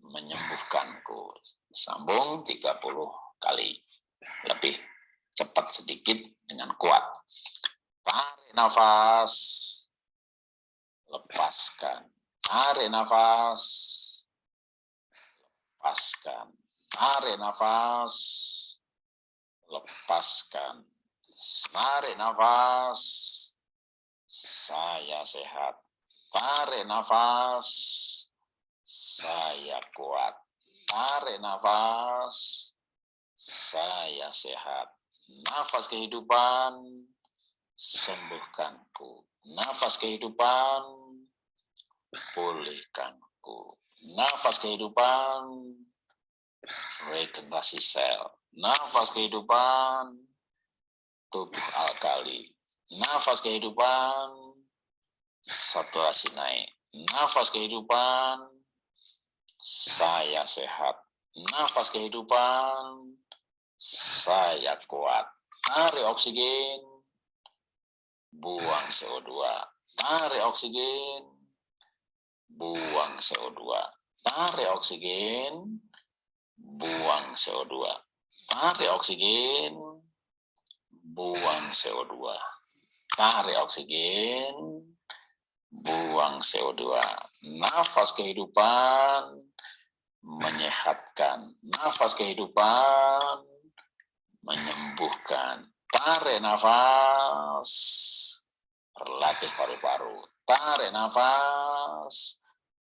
menyembuhkanku. Sambung 30 kali lebih cepat sedikit dengan kuat. Tarik nafas, lepaskan. Tarik nafas, lepaskan. Tarik nafas, lepaskan. Tarik nafas, saya sehat. Tarik nafas, saya kuat. Tarik nafas, saya sehat. Nafas kehidupan, sembuhkanku. Nafas kehidupan, pulihkanku. Nafas kehidupan, regenerasi sel. Nafas kehidupan, tubuh alkali. Nafas kehidupan, saturasi naik. Nafas kehidupan, saya sehat. Nafas kehidupan, saya kuat. Tarik oksigen, buang CO2. Tarik oksigen, buang CO2. Tarik oksigen, buang CO2. Tarik oksigen, buang CO2. Tarik oksigen, buang CO2. Nafas kehidupan, menyehatkan. Nafas kehidupan, menyembuhkan. Tarik nafas, berlatih paru-paru. Tarik nafas,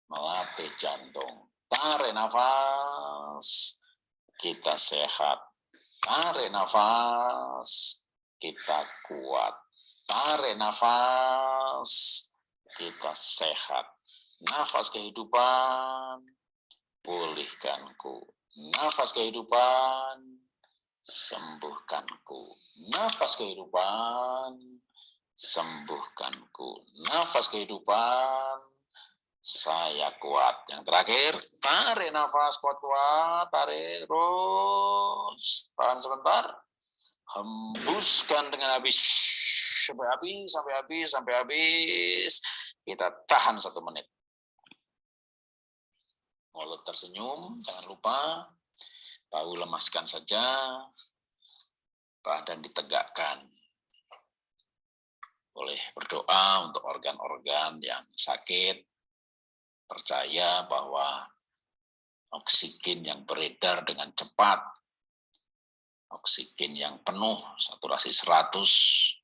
melatih jantung. Tarik nafas, kita sehat. Tarik nafas, kita kuat. Tarik nafas, kita sehat. Nafas kehidupan, pulihkanku. Nafas kehidupan, sembuhkanku. Nafas kehidupan, sembuhkanku. Nafas kehidupan, saya kuat. Yang terakhir, tarik nafas kuat-kuat, tarik terus. Tahan sebentar. Hembuskan dengan habis. Sampai habis, sampai habis, sampai habis. Kita tahan satu menit. Mulut tersenyum, jangan lupa Tahu lemaskan saja, badan ditegakkan. boleh berdoa untuk organ-organ yang sakit, percaya bahwa oksigen yang beredar dengan cepat, oksigen yang penuh, saturasi 100,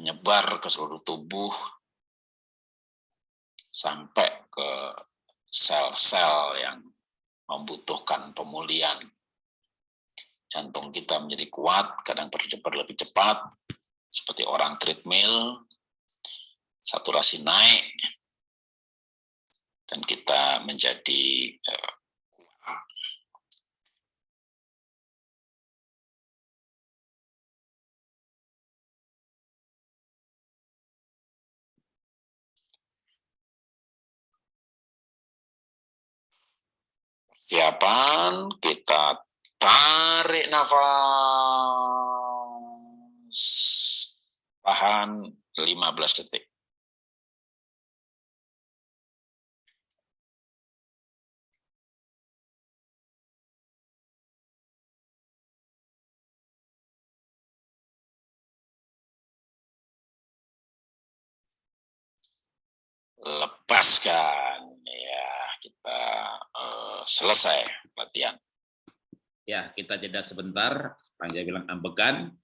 menyebar ke seluruh tubuh, sampai ke sel-sel yang membutuhkan pemulihan. Jantung kita menjadi kuat, kadang berdebar lebih cepat, seperti orang treadmill, saturasi naik, dan kita menjadi uh, persiapan kita tarik nafas. Tahan 15 detik. lepaskan. Ya kita uh, selesai latihan ya kita jeda sebentar Panjang bilang ambekan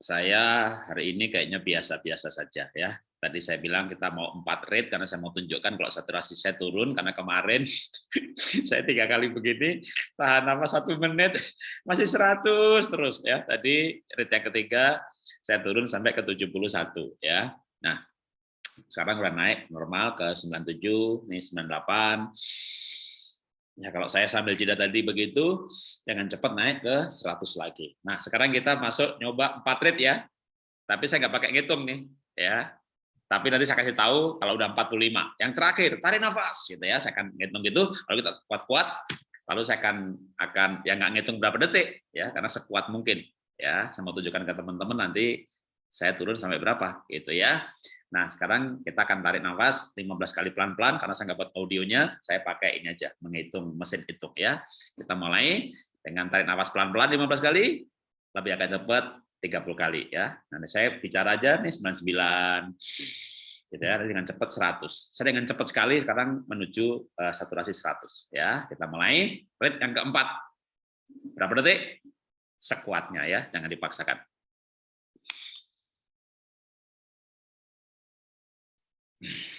saya hari ini kayaknya biasa-biasa saja ya. Tadi saya bilang kita mau empat rate karena saya mau tunjukkan kalau saturasi saya turun karena kemarin saya tiga kali begini tahan apa satu menit masih 100 terus ya. Tadi rate yang ketiga saya turun sampai ke 71 ya. Nah sekarang udah naik normal ke 97, nih 98, Ya kalau saya sambil jeda tadi begitu, jangan cepat naik ke 100 lagi. Nah sekarang kita masuk nyoba 4 rate ya. Tapi saya nggak pakai ngitung nih, ya. Tapi nanti saya kasih tahu kalau udah 45. Yang terakhir, tarik nafas, gitu ya. Saya akan ngitung gitu. Kalau kita kuat-kuat, lalu saya akan akan yang nggak ngitung berapa detik, ya, karena sekuat mungkin. Ya, saya mau tunjukkan ke teman-teman nanti saya turun sampai berapa gitu ya. Nah, sekarang kita akan tarik nafas 15 kali pelan-pelan karena saya nggak buat audionya, saya pakai ini aja, menghitung mesin hitung ya. Kita mulai dengan tarik nafas pelan-pelan 15 kali, lebih agak cepat 30 kali ya. Nanti saya bicara aja nih 99 gitu ya, dengan cepat 100. Saya dengan cepat sekali sekarang menuju uh, saturasi 100 ya. Kita mulai. Rate yang keempat. Berapa detik? Sekuatnya ya, jangan dipaksakan. Mm-hmm.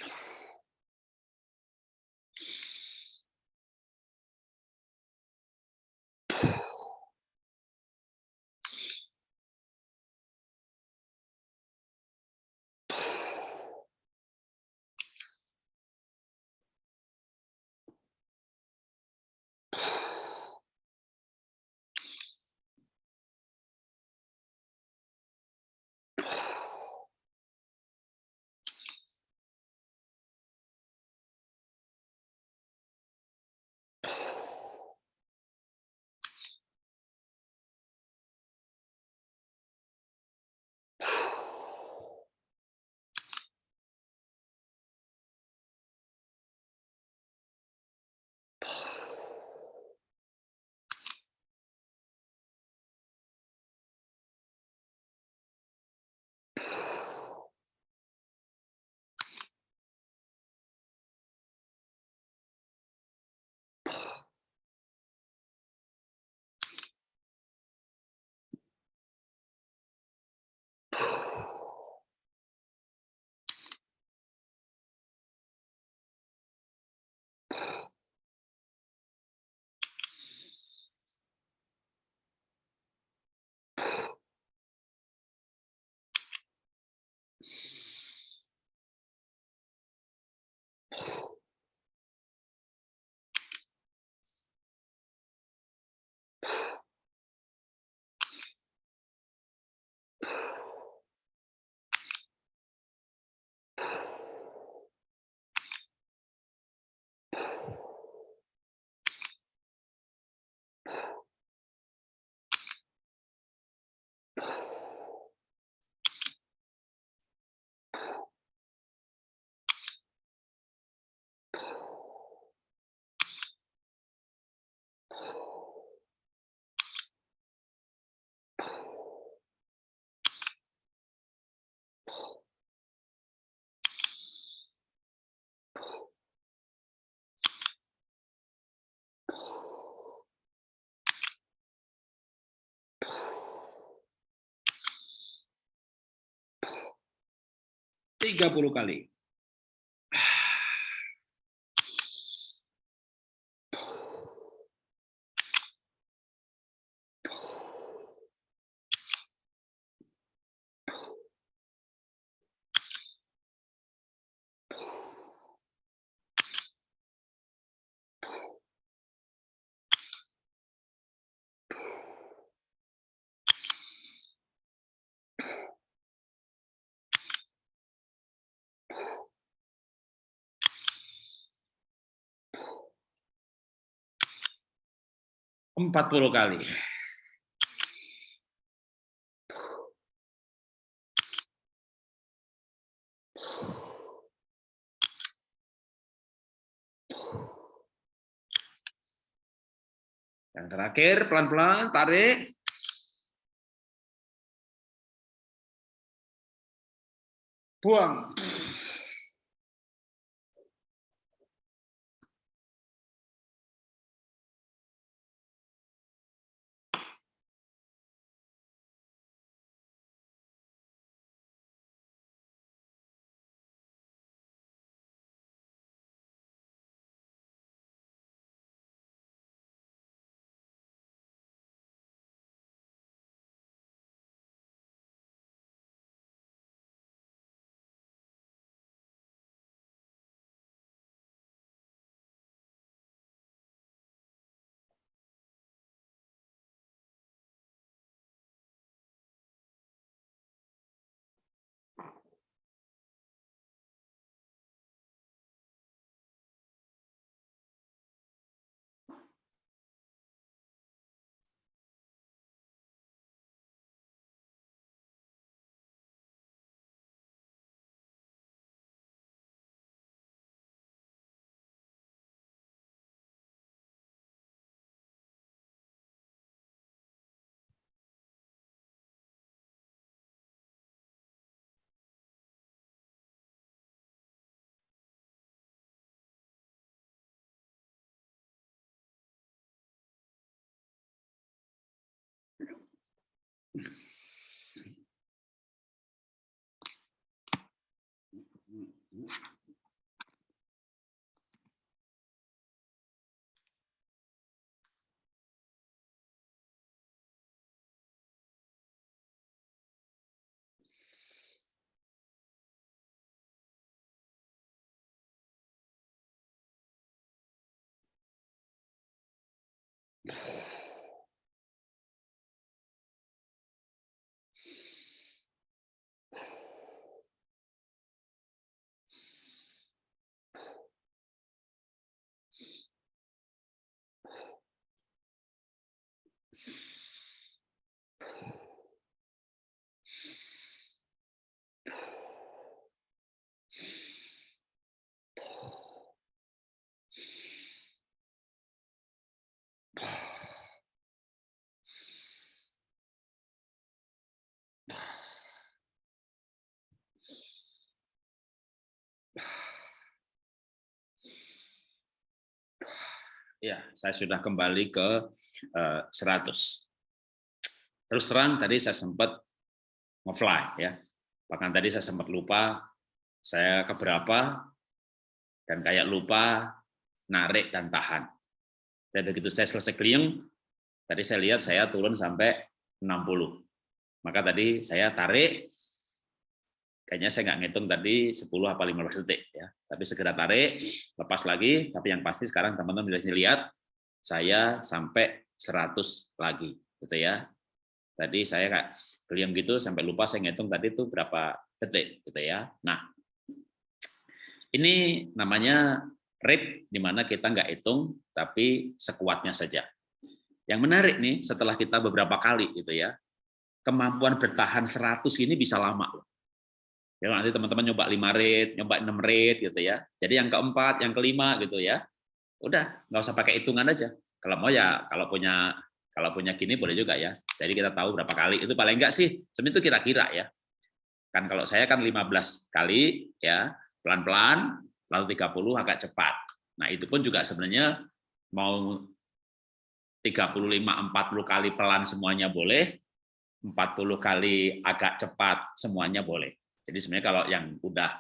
30 kali. Empat puluh kali. Yang terakhir, pelan-pelan, tarik. Buang. Yeah. Ya, saya sudah kembali ke uh, 100. Terus terang tadi saya sempat ngefly ya. Bahkan tadi saya sempat lupa saya keberapa dan kayak lupa narik dan tahan. Dan begitu saya selesai clearing, tadi saya lihat saya turun sampai 60. Maka tadi saya tarik, kayaknya saya nggak ngitung tadi 10 apa 15 detik ya. Tapi segera tarik lepas lagi. Tapi yang pasti sekarang teman-teman bisa lihat saya sampai 100 lagi gitu ya. Tadi saya kayak keliam gitu sampai lupa saya ngitung tadi itu berapa detik gitu ya. Nah ini namanya rate di mana kita nggak hitung tapi sekuatnya saja. Yang menarik nih setelah kita beberapa kali gitu ya kemampuan bertahan 100 ini bisa lama loh Ya, nanti teman-teman nyoba 5 rate, nyoba 6 rate gitu ya. Jadi yang keempat, yang kelima gitu ya. Udah, nggak usah pakai hitungan aja. Kalau mau ya, kalau punya kalau punya gini boleh juga ya. Jadi kita tahu berapa kali. Itu paling enggak sih, sebenarnya itu kira-kira ya. Kan kalau saya kan 15 kali ya, pelan-pelan, lalu 30 agak cepat. Nah, itu pun juga sebenarnya mau 35 40 kali pelan semuanya boleh, 40 kali agak cepat semuanya boleh. Jadi sebenarnya kalau yang udah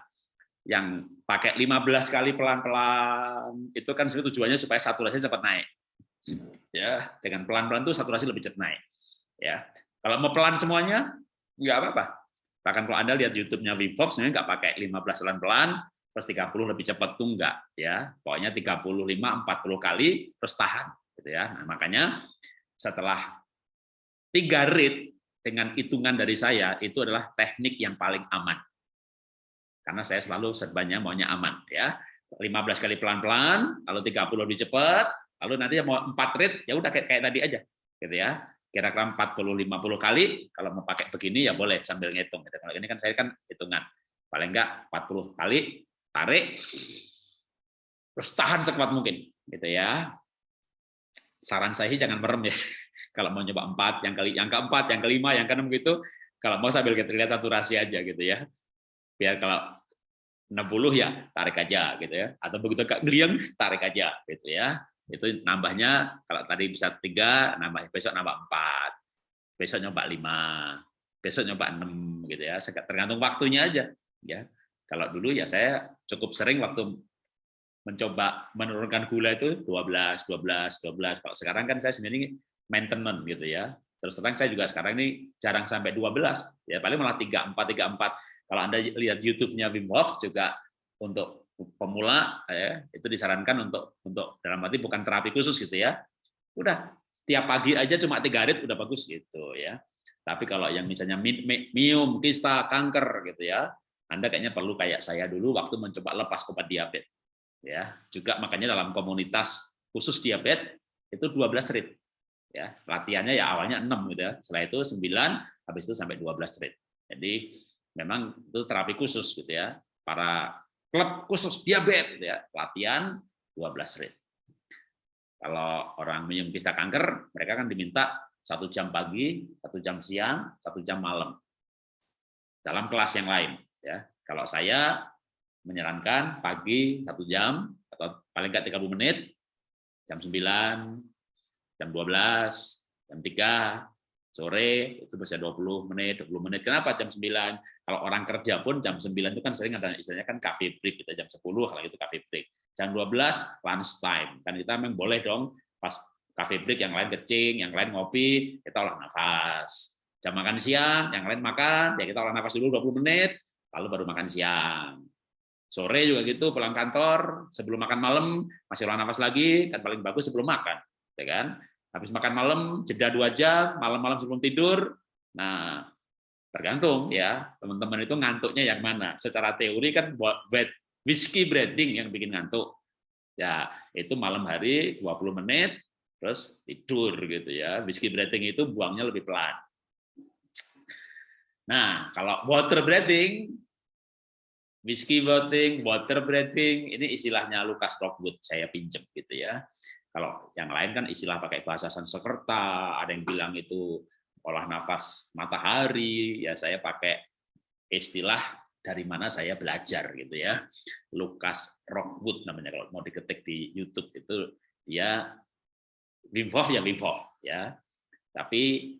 yang pakai 15 kali pelan-pelan itu kan sebenarnya tujuannya supaya saturasi cepat naik. Ya, dengan pelan-pelan itu saturasi lebih cepat naik. Ya. Kalau mau pelan semuanya nggak apa-apa. Bahkan kalau Anda lihat YouTube-nya Wim Hof sebenarnya nggak pakai 15 pelan-pelan, terus 30 lebih cepat tuh enggak ya. Pokoknya 35 40 kali terus tahan gitu ya. Nah, makanya setelah tiga rit dengan hitungan dari saya itu adalah teknik yang paling aman. Karena saya selalu serbannya maunya aman ya. 15 kali pelan-pelan lalu 30 lebih cepat lalu nanti mau 4 rit ya udah kayak, kayak tadi aja gitu ya. Kira-kira 40 50 kali kalau mau pakai begini ya boleh sambil ngitung gitu. kalau ini kan saya kan hitungan. Paling enggak 40 kali tarik terus tahan sekuat mungkin gitu ya saran saya jangan merem ya. Kalau mau nyoba empat yang kali yang keempat yang kelima yang keenam gitu kalau mau sambil kita lihat saturasi aja gitu ya. Biar kalau 60 ya tarik aja gitu ya. Atau begitu geliang tarik aja gitu ya. Itu nambahnya kalau tadi bisa tiga nambah besok nambah empat. Besok nyoba lima besok nyoba enam gitu ya. Tergantung waktunya aja ya. Kalau dulu ya saya cukup sering waktu mencoba menurunkan gula itu 12 12 12 kalau sekarang kan saya sendiri maintenance gitu ya terus terang saya juga sekarang ini jarang sampai 12 ya paling malah 3 4 3 4 kalau Anda lihat YouTube-nya Wim Hof juga untuk pemula ya, itu disarankan untuk untuk dalam arti bukan terapi khusus gitu ya. Udah tiap pagi aja cuma tiga rit udah bagus gitu ya. Tapi kalau yang misalnya mium, kista, kanker gitu ya, Anda kayaknya perlu kayak saya dulu waktu mencoba lepas obat diabetes. Ya, juga makanya dalam komunitas khusus diabetes itu 12 rit. Ya, latihannya ya awalnya 6 gitu ya. Setelah itu 9, habis itu sampai 12 rit. Jadi memang itu terapi khusus gitu ya. Para klub khusus diabetes gitu ya, latihan 12 rit. Kalau orang minum kista kanker, mereka kan diminta satu jam pagi, satu jam siang, satu jam malam. Dalam kelas yang lain. ya. Kalau saya menyarankan pagi satu jam, atau paling nggak 30 menit, jam 9, jam 12, jam 3, sore itu bisa 20 menit, 20 menit. Kenapa jam 9? Kalau orang kerja pun jam 9 itu kan sering ada istilahnya kan cafe break kita jam 10 kalau itu cafe break. Jam 12 lunch time. Kan kita memang boleh dong pas cafe break yang lain kecing, yang lain ngopi, kita olah nafas. Jam makan siang, yang lain makan, ya kita olah nafas dulu 20 menit, lalu baru makan siang. Sore juga gitu, pulang kantor, sebelum makan malam, masih olah nafas lagi, kan paling bagus sebelum makan. Ya kan? habis makan malam jeda dua jam malam-malam sebelum tidur nah tergantung ya teman-teman itu ngantuknya yang mana secara teori kan buat whiskey breeding yang bikin ngantuk ya itu malam hari 20 menit terus tidur gitu ya whiskey breathing itu buangnya lebih pelan nah kalau water breathing whiskey breathing water breathing ini istilahnya Lucas Rockwood saya pinjam gitu ya kalau yang lain kan istilah pakai bahasa Sanskerta, ada yang bilang itu olah nafas matahari, ya saya pakai istilah dari mana saya belajar gitu ya. Lucas Rockwood namanya kalau mau diketik di YouTube itu dia Wim Hof ya Wim Hof ya. Tapi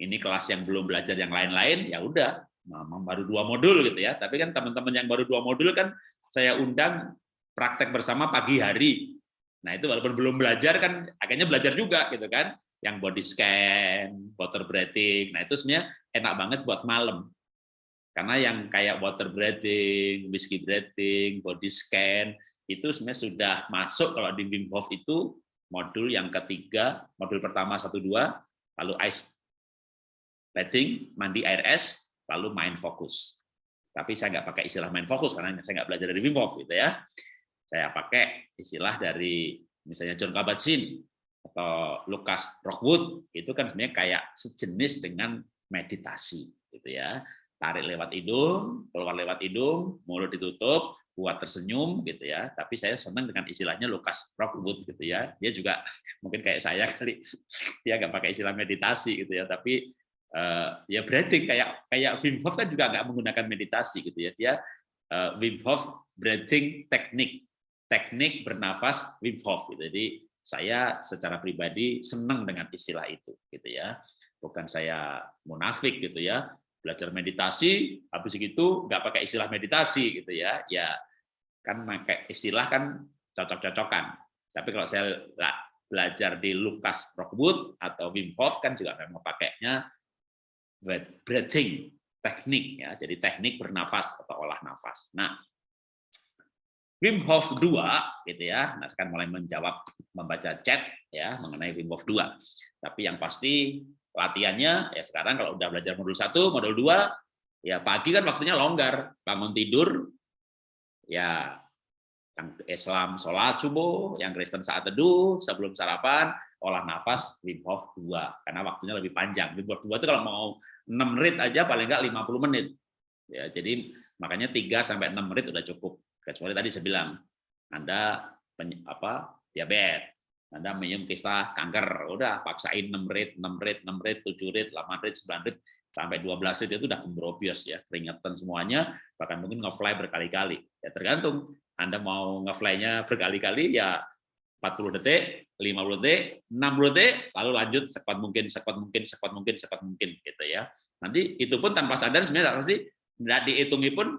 ini kelas yang belum belajar yang lain-lain ya udah baru dua modul gitu ya. Tapi kan teman-teman yang baru dua modul kan saya undang praktek bersama pagi hari Nah itu walaupun belum belajar kan akhirnya belajar juga gitu kan, yang body scan, water breathing. Nah itu sebenarnya enak banget buat malam. Karena yang kayak water breathing, whiskey breathing, body scan itu sebenarnya sudah masuk kalau di Wim Hof itu modul yang ketiga, modul pertama satu dua, lalu ice bathing, mandi air es, lalu main fokus. Tapi saya nggak pakai istilah main fokus karena saya nggak belajar dari Wim Hof gitu ya. Saya pakai istilah dari misalnya John Kabat-Zinn atau Lucas Rockwood itu kan sebenarnya kayak sejenis dengan meditasi gitu ya. Tarik lewat hidung keluar lewat hidung mulut ditutup buat tersenyum gitu ya. Tapi saya senang dengan istilahnya Lucas Rockwood gitu ya. Dia juga mungkin kayak saya kali dia nggak pakai istilah meditasi gitu ya. Tapi uh, ya breathing kayak kayak Wim Hof kan juga nggak menggunakan meditasi gitu ya dia uh, Wim Hof breathing teknik teknik bernafas Wim Hof. Gitu. Jadi saya secara pribadi senang dengan istilah itu, gitu ya. Bukan saya munafik gitu ya, belajar meditasi, habis itu nggak pakai istilah meditasi gitu ya, ya kan pakai istilah kan cocok-cocokan. Tapi kalau saya belajar di Lukas Rockwood atau Wim Hof kan juga memang pakainya breathing teknik ya, jadi teknik bernafas atau olah nafas. Nah, Wim Hof 2 gitu ya. Nah, sekarang mulai menjawab membaca chat ya mengenai Wim Hof 2. Tapi yang pasti latihannya ya sekarang kalau udah belajar modul 1, modul 2 ya pagi kan waktunya longgar, bangun tidur ya yang Islam sholat subuh, yang Kristen saat teduh, sebelum sarapan, olah nafas Wim Hof 2, karena waktunya lebih panjang. Wim Hof 2 itu kalau mau 6 menit aja paling enggak 50 menit. Ya, jadi makanya 3 sampai 6 menit udah cukup. Kecuali tadi saya bilang, Anda apa diabetes, anda minum kista kanker, udah paksain 6 rit, 6 rit, 6 rit, 7 rit, 8 rit, 9 rit, sampai 12 rit itu udah kembrobios ya, keringetan semuanya, bahkan mungkin nge-fly berkali-kali. Ya tergantung, Anda mau nge-fly-nya berkali-kali ya 40 detik, 50 detik, 60 detik, lalu lanjut sekuat mungkin, sekuat mungkin, sekuat mungkin, sekuat mungkin gitu ya. Nanti itu pun tanpa sadar sebenarnya pasti tidak dihitungi pun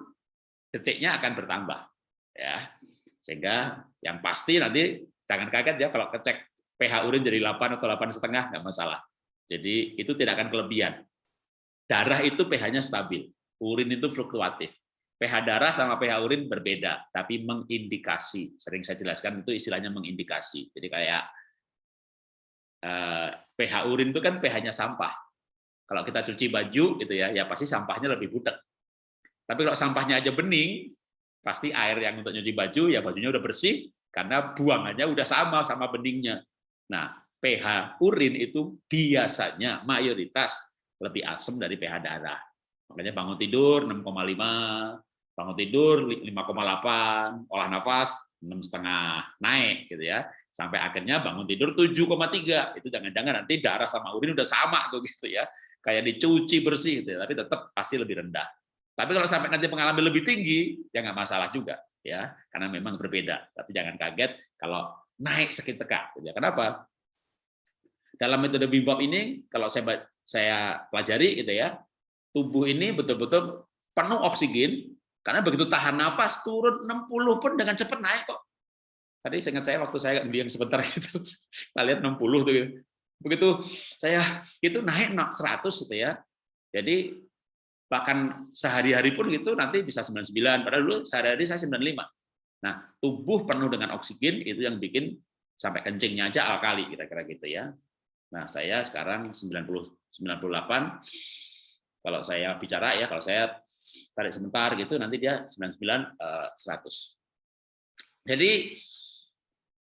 detiknya akan bertambah ya. Sehingga yang pasti nanti Jangan kaget ya kalau kecek pH urin jadi 8 atau 8 setengah nggak masalah. Jadi itu tidak akan kelebihan. Darah itu pH-nya stabil, urin itu fluktuatif. pH darah sama pH urin berbeda, tapi mengindikasi. Sering saya jelaskan itu istilahnya mengindikasi. Jadi kayak eh, pH urin itu kan pH-nya sampah. Kalau kita cuci baju gitu ya, ya pasti sampahnya lebih butek. Tapi kalau sampahnya aja bening, pasti air yang untuk nyuci baju ya bajunya udah bersih, karena buangannya udah sama sama beningnya. Nah, pH urin itu biasanya mayoritas lebih asam dari pH darah. Makanya bangun tidur 6,5, bangun tidur 5,8, olah nafas setengah naik gitu ya. Sampai akhirnya bangun tidur 7,3. Itu jangan-jangan nanti darah sama urin udah sama tuh gitu ya. Kayak dicuci bersih gitu ya, tapi tetap pasti lebih rendah. Tapi kalau sampai nanti mengalami lebih tinggi, ya nggak masalah juga ya karena memang berbeda tapi jangan kaget kalau naik sakit tekak gitu ya. kenapa dalam metode Wim ini kalau saya saya pelajari gitu ya tubuh ini betul-betul penuh oksigen karena begitu tahan nafas turun 60 pun dengan cepat naik kok. Tadi saya ingat saya waktu saya bilang sebentar gitu. Kita lihat 60 tuh gitu. begitu saya itu naik 100 gitu ya. Jadi bahkan sehari-hari pun gitu nanti bisa 99 padahal dulu sehari-hari saya 95 nah tubuh penuh dengan oksigen itu yang bikin sampai kencingnya aja alkali kira-kira gitu ya. Nah saya sekarang 90 98 kalau saya bicara ya kalau saya tarik sebentar gitu nanti dia 99 100 jadi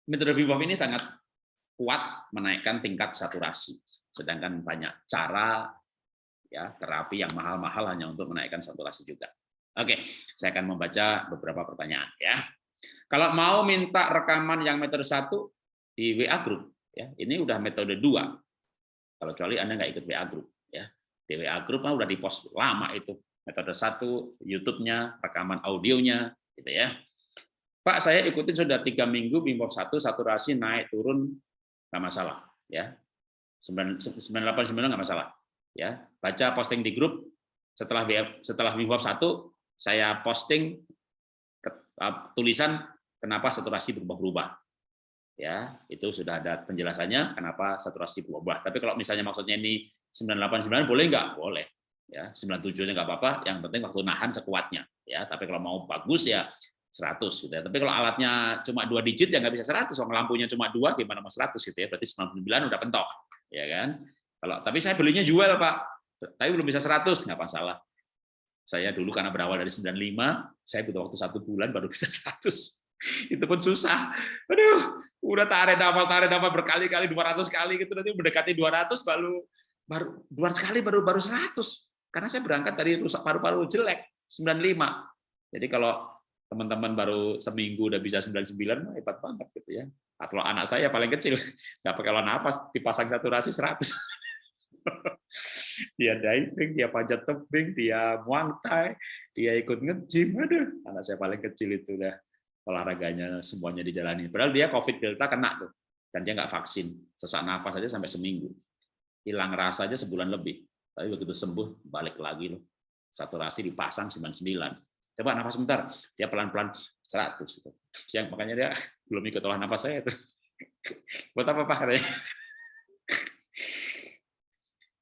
metode Wim ini sangat kuat menaikkan tingkat saturasi sedangkan banyak cara ya terapi yang mahal-mahal hanya untuk menaikkan saturasi juga. Oke, saya akan membaca beberapa pertanyaan ya. Kalau mau minta rekaman yang metode satu di WA group ya, ini udah metode dua. Kalau kecuali Anda nggak ikut WA group ya. Di WA group mah udah di post lama itu metode satu, YouTube-nya, rekaman audionya gitu ya. Pak, saya ikutin sudah tiga minggu Wim Hof satu saturasi naik turun nggak masalah ya. 989 nggak masalah ya. Baca posting di grup setelah setelah Wim Hof satu saya posting tulisan kenapa saturasi berubah-ubah ya. Itu sudah ada penjelasannya kenapa saturasi berubah tapi kalau misalnya maksudnya ini 989 boleh nggak? Boleh ya 97 nya nggak apa-apa yang penting waktu nahan sekuatnya ya tapi kalau mau bagus ya 100 gitu ya. Tapi kalau alatnya cuma dua digit ya nggak bisa 100, kalau lampunya cuma dua gimana mau 100 gitu ya. Berarti 99 udah pentok, ya kan? Kalau tapi saya belinya jual Pak, tapi belum bisa 100 nggak masalah. Saya dulu karena berawal dari 95, saya butuh waktu satu bulan baru bisa 100. Itu pun susah. Aduh, udah tarik dapat tarik dapat berkali-kali 200 kali gitu nanti mendekati 200 baru baru 200 kali baru baru 100. Karena saya berangkat dari rusak paru-paru jelek 95. Jadi kalau teman-teman baru seminggu udah bisa 99 hebat banget gitu ya. Kalau anak saya paling kecil nggak pakai nafas dipasang saturasi 100 dia diving, dia panjat tebing, dia muang thai, dia ikut nge-gym. Aduh, anak saya paling kecil itu dah olahraganya semuanya dijalani. Padahal dia COVID Delta kena tuh, dan dia nggak vaksin. Sesak nafas aja sampai seminggu. Hilang rasa aja sebulan lebih. Tapi begitu sembuh, balik lagi loh. Saturasi dipasang 99. Coba nafas sebentar, dia pelan-pelan 100. Itu. Yang makanya dia belum ikut olah nafas saya. Itu. Buat apa Pak?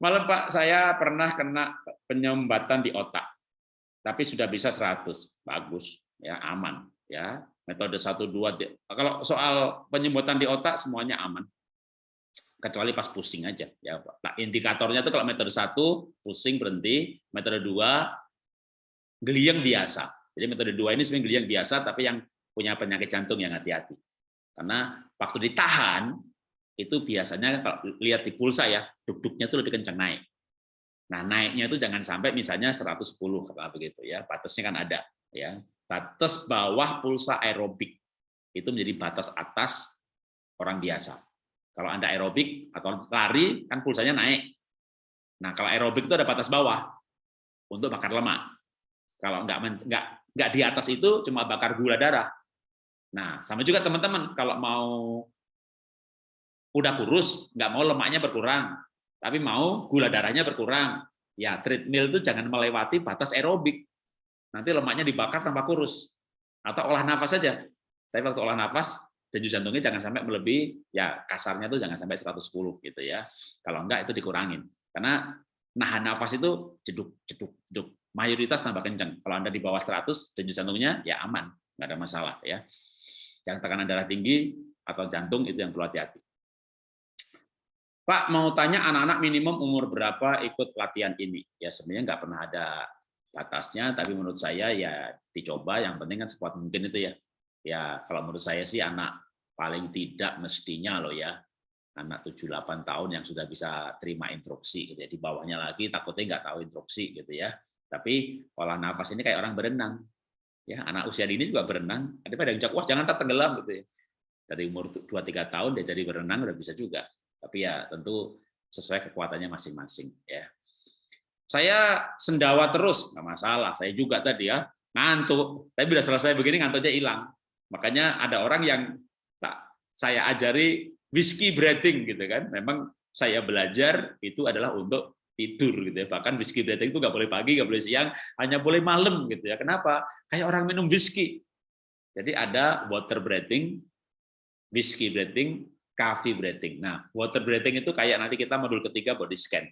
Malam Pak, saya pernah kena penyumbatan di otak. Tapi sudah bisa 100. Bagus, ya aman. ya Metode 1, 2. Kalau soal penyumbatan di otak, semuanya aman kecuali pas pusing aja. Ya nah, indikatornya tuh kalau metode satu pusing berhenti. Metode dua geliang biasa. Jadi metode dua ini sebenarnya geliang biasa tapi yang punya penyakit jantung yang hati-hati. Karena waktu ditahan itu biasanya kalau lihat di pulsa ya duk-duknya tuh lebih kencang naik. Nah naiknya itu jangan sampai misalnya 110 kalau begitu ya. Batasnya kan ada ya. Batas bawah pulsa aerobik. Itu menjadi batas atas orang biasa kalau Anda aerobik atau lari, kan pulsanya naik. Nah, kalau aerobik itu ada batas bawah untuk bakar lemak. Kalau nggak nggak nggak di atas itu cuma bakar gula darah. Nah, sama juga teman-teman kalau mau udah kurus, nggak mau lemaknya berkurang, tapi mau gula darahnya berkurang, ya treadmill itu jangan melewati batas aerobik. Nanti lemaknya dibakar tanpa kurus. Atau olah nafas saja. Tapi waktu olah nafas, denyut jantungnya jangan sampai melebihi ya kasarnya tuh jangan sampai 110 gitu ya. Kalau enggak itu dikurangin. Karena nahan nafas itu jeduk jeduk jeduk mayoritas tambah kencang. Kalau Anda di bawah 100 denyut jantungnya ya aman, enggak ada masalah ya. Yang tekanan darah tinggi atau jantung itu yang perlu hati-hati. Pak mau tanya anak-anak minimum umur berapa ikut latihan ini? Ya sebenarnya nggak pernah ada batasnya, tapi menurut saya ya dicoba. Yang penting kan sekuat mungkin itu ya ya kalau menurut saya sih anak paling tidak mestinya loh ya anak 7-8 tahun yang sudah bisa terima instruksi gitu ya. di bawahnya lagi takutnya nggak tahu instruksi gitu ya. Tapi olah nafas ini kayak orang berenang ya. Anak usia dini juga berenang. Ada pada yang wah jangan tertenggelam gitu ya. Dari umur 2-3 tahun dia jadi berenang udah bisa juga. Tapi ya tentu sesuai kekuatannya masing-masing ya. Saya sendawa terus nggak masalah. Saya juga tadi ya ngantuk. Tapi udah selesai begini ngantuknya hilang Makanya ada orang yang tak saya ajari whiskey breathing gitu kan. Memang saya belajar itu adalah untuk tidur gitu ya. Bahkan whiskey breathing itu nggak boleh pagi, nggak boleh siang, hanya boleh malam gitu ya. Kenapa? Kayak orang minum whiskey. Jadi ada water breathing, whiskey breathing, coffee breathing. Nah, water breathing itu kayak nanti kita modul ketiga body scan.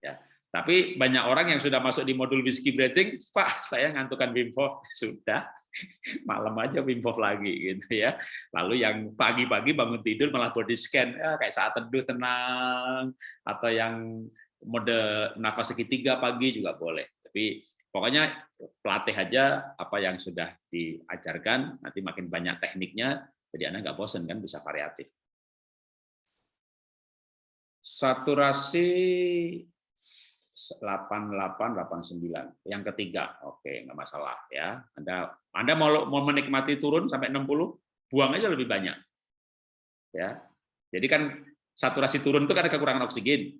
Ya. Tapi banyak orang yang sudah masuk di modul whiskey breathing, Pak, saya ngantukan Wim Hof. Sudah, malam aja Wim lagi gitu ya. Lalu yang pagi-pagi bangun tidur malah body scan ya kayak saat teduh tenang atau yang mode nafas segitiga pagi juga boleh. Tapi pokoknya pelatih aja apa yang sudah diajarkan, nanti makin banyak tekniknya, jadi Anda nggak bosan kan bisa variatif. Saturasi 8889. Yang ketiga, oke, nggak masalah ya. Anda Anda mau mau menikmati turun sampai 60, buang aja lebih banyak. Ya. Jadi kan saturasi turun itu ada kekurangan oksigen.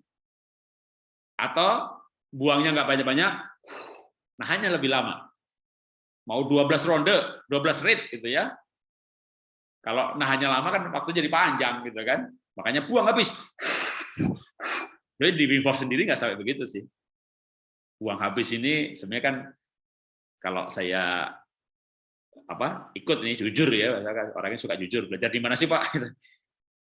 Atau buangnya nggak banyak-banyak, nah hanya lebih lama. Mau 12 ronde, 12 rate gitu ya. Kalau nahannya lama kan waktu jadi panjang gitu kan. Makanya buang habis. Jadi di Wim Hof sendiri nggak sampai begitu sih. Uang habis ini sebenarnya kan kalau saya apa ikut nih jujur ya, orangnya suka jujur. Belajar di mana sih Pak?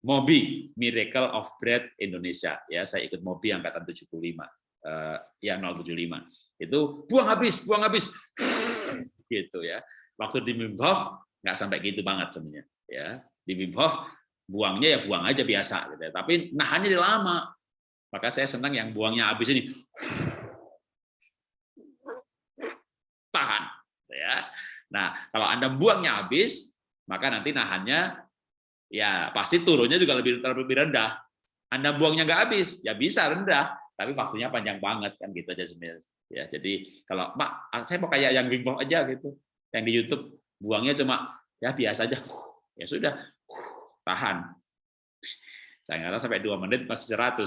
Mobi Miracle of Bread Indonesia ya saya ikut Mobi angkatan 75 uh, ya 075 itu buang habis buang habis gitu ya waktu di Wim Hof nggak sampai gitu banget sebenarnya ya di Wim Hof buangnya ya buang aja biasa gitu ya. tapi nahannya lama maka saya senang yang buangnya habis ini. Tahan. ya. Nah, kalau Anda buangnya habis, maka nanti nahannya ya pasti turunnya juga lebih lebih rendah. Anda buangnya nggak habis, ya bisa rendah, tapi waktunya panjang banget kan gitu aja sebenarnya. Ya, jadi kalau Pak, saya mau kayak yang Wim aja gitu, yang di YouTube buangnya cuma ya biasa aja, ya sudah tahan. Saya nggak sampai dua menit masih 100.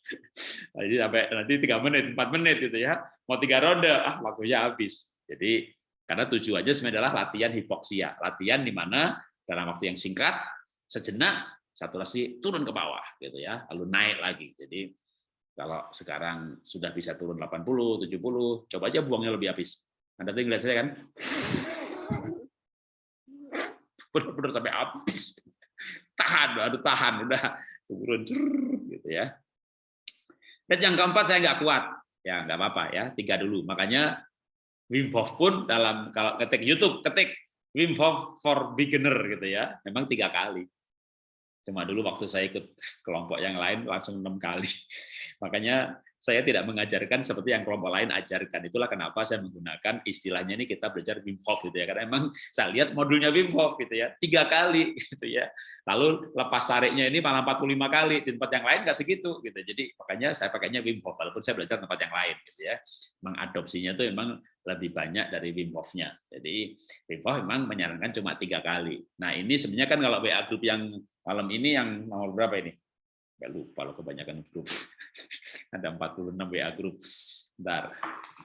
Jadi sampai nanti tiga menit, empat menit gitu ya. Mau tiga ronde, ah waktunya habis. Jadi karena tujuannya sebenarnya adalah latihan hipoksia, latihan di mana dalam waktu yang singkat sejenak saturasi turun ke bawah gitu ya, lalu naik lagi. Jadi Kalau sekarang sudah bisa turun 80, 70, coba aja buangnya lebih habis. Anda tadi lihat saya kan, benar-benar sampai habis. Tahan, aduh tahan, udah turun gitu ya. Dan yang keempat saya nggak kuat, ya nggak apa-apa ya, tiga dulu. Makanya Wim Hof pun dalam kalau ketik YouTube ketik Wim Hof for beginner gitu ya, memang tiga kali. Cuma dulu waktu saya ikut kelompok yang lain langsung enam kali. Makanya saya tidak mengajarkan seperti yang kelompok lain ajarkan. Itulah kenapa saya menggunakan istilahnya ini kita belajar Wim Hof gitu ya. Karena emang saya lihat modulnya Wim Hof gitu ya, tiga kali gitu ya. Lalu lepas tariknya ini malah 45 kali di tempat yang lain nggak segitu gitu. Jadi makanya saya pakainya Wim Hof walaupun saya belajar tempat yang lain gitu ya. Mengadopsinya itu memang lebih banyak dari Wim Hof-nya. Jadi Wim Hof memang menyarankan cuma tiga kali. Nah ini sebenarnya kan kalau WA group yang malam ini yang nomor berapa ini? Gak lupa loh kebanyakan grup. Ada 46 WA grup. Bentar.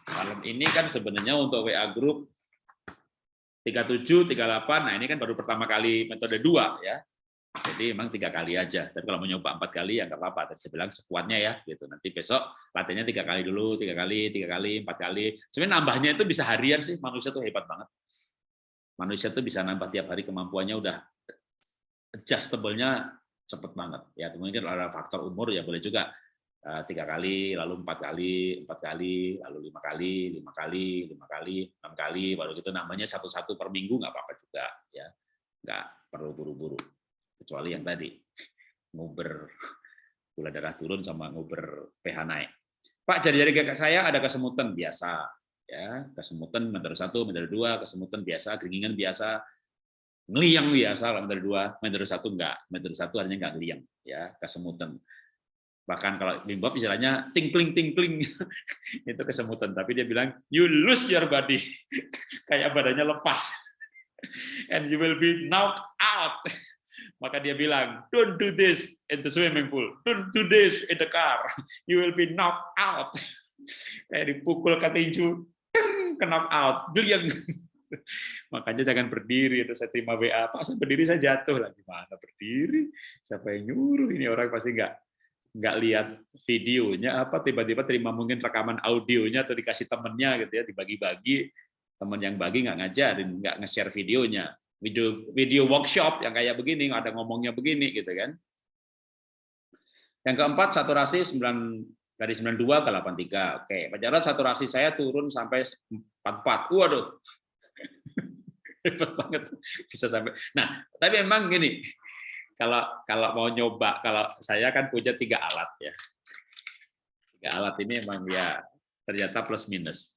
Malam ini kan sebenarnya untuk WA grup 37, 38, nah ini kan baru pertama kali metode dua ya. Jadi memang tiga kali aja. Tapi kalau mau nyoba empat kali ya nggak apa-apa. Tadi saya bilang sekuatnya ya, gitu. Nanti besok latihannya tiga kali dulu, tiga kali, tiga kali, empat kali. Sebenarnya nambahnya itu bisa harian sih. Manusia tuh hebat banget. Manusia tuh bisa nambah tiap hari kemampuannya udah adjustable-nya cepet banget. Ya mungkin ada faktor umur ya boleh juga tiga kali, lalu empat kali, empat kali, lalu lima kali, lima kali, lima kali, enam kali, baru gitu. Namanya satu-satu per minggu nggak apa-apa juga ya, nggak perlu buru-buru. Kecuali yang tadi nguber gula darah turun sama nguber pH naik. Pak jari-jari kakak saya ada kesemutan biasa, ya. Kesemutan meter satu, meter dua, kesemutan biasa, keringingan biasa, ngeliang biasa. Meter dua, meter satu enggak, meter satu artinya enggak ngeliang, ya. Kesemutan. Bahkan kalau Wim Hof istilahnya tinkling tinkling itu kesemutan, tapi dia bilang you lose your body, kayak badannya lepas, and you will be knocked out. Maka dia bilang, don't do this in the swimming pool, don't do this in the car, you will be knocked out. Kayak dipukul ke tinju, ke knock out, geliang. Makanya jangan berdiri. Itu saya terima WA, Pak, berdiri saya jatuh lah. Gimana berdiri? Siapa yang nyuruh? Ini orang pasti nggak nggak lihat videonya apa tiba-tiba terima mungkin rekaman audionya atau dikasih temennya gitu ya dibagi-bagi. Teman yang bagi nggak ngajarin nggak nge-share videonya. Video video workshop yang kayak begini ada ngomongnya begini gitu kan. Yang keempat saturasi 9 dari 92 ke 83 oke Pak saturasi saya turun sampai 44 waduh. Hebat banget. Bisa sampai. Nah, tapi memang gini, kalau kalau mau nyoba, kalau saya kan punya tiga alat ya, tiga alat ini memang ya ternyata plus minus.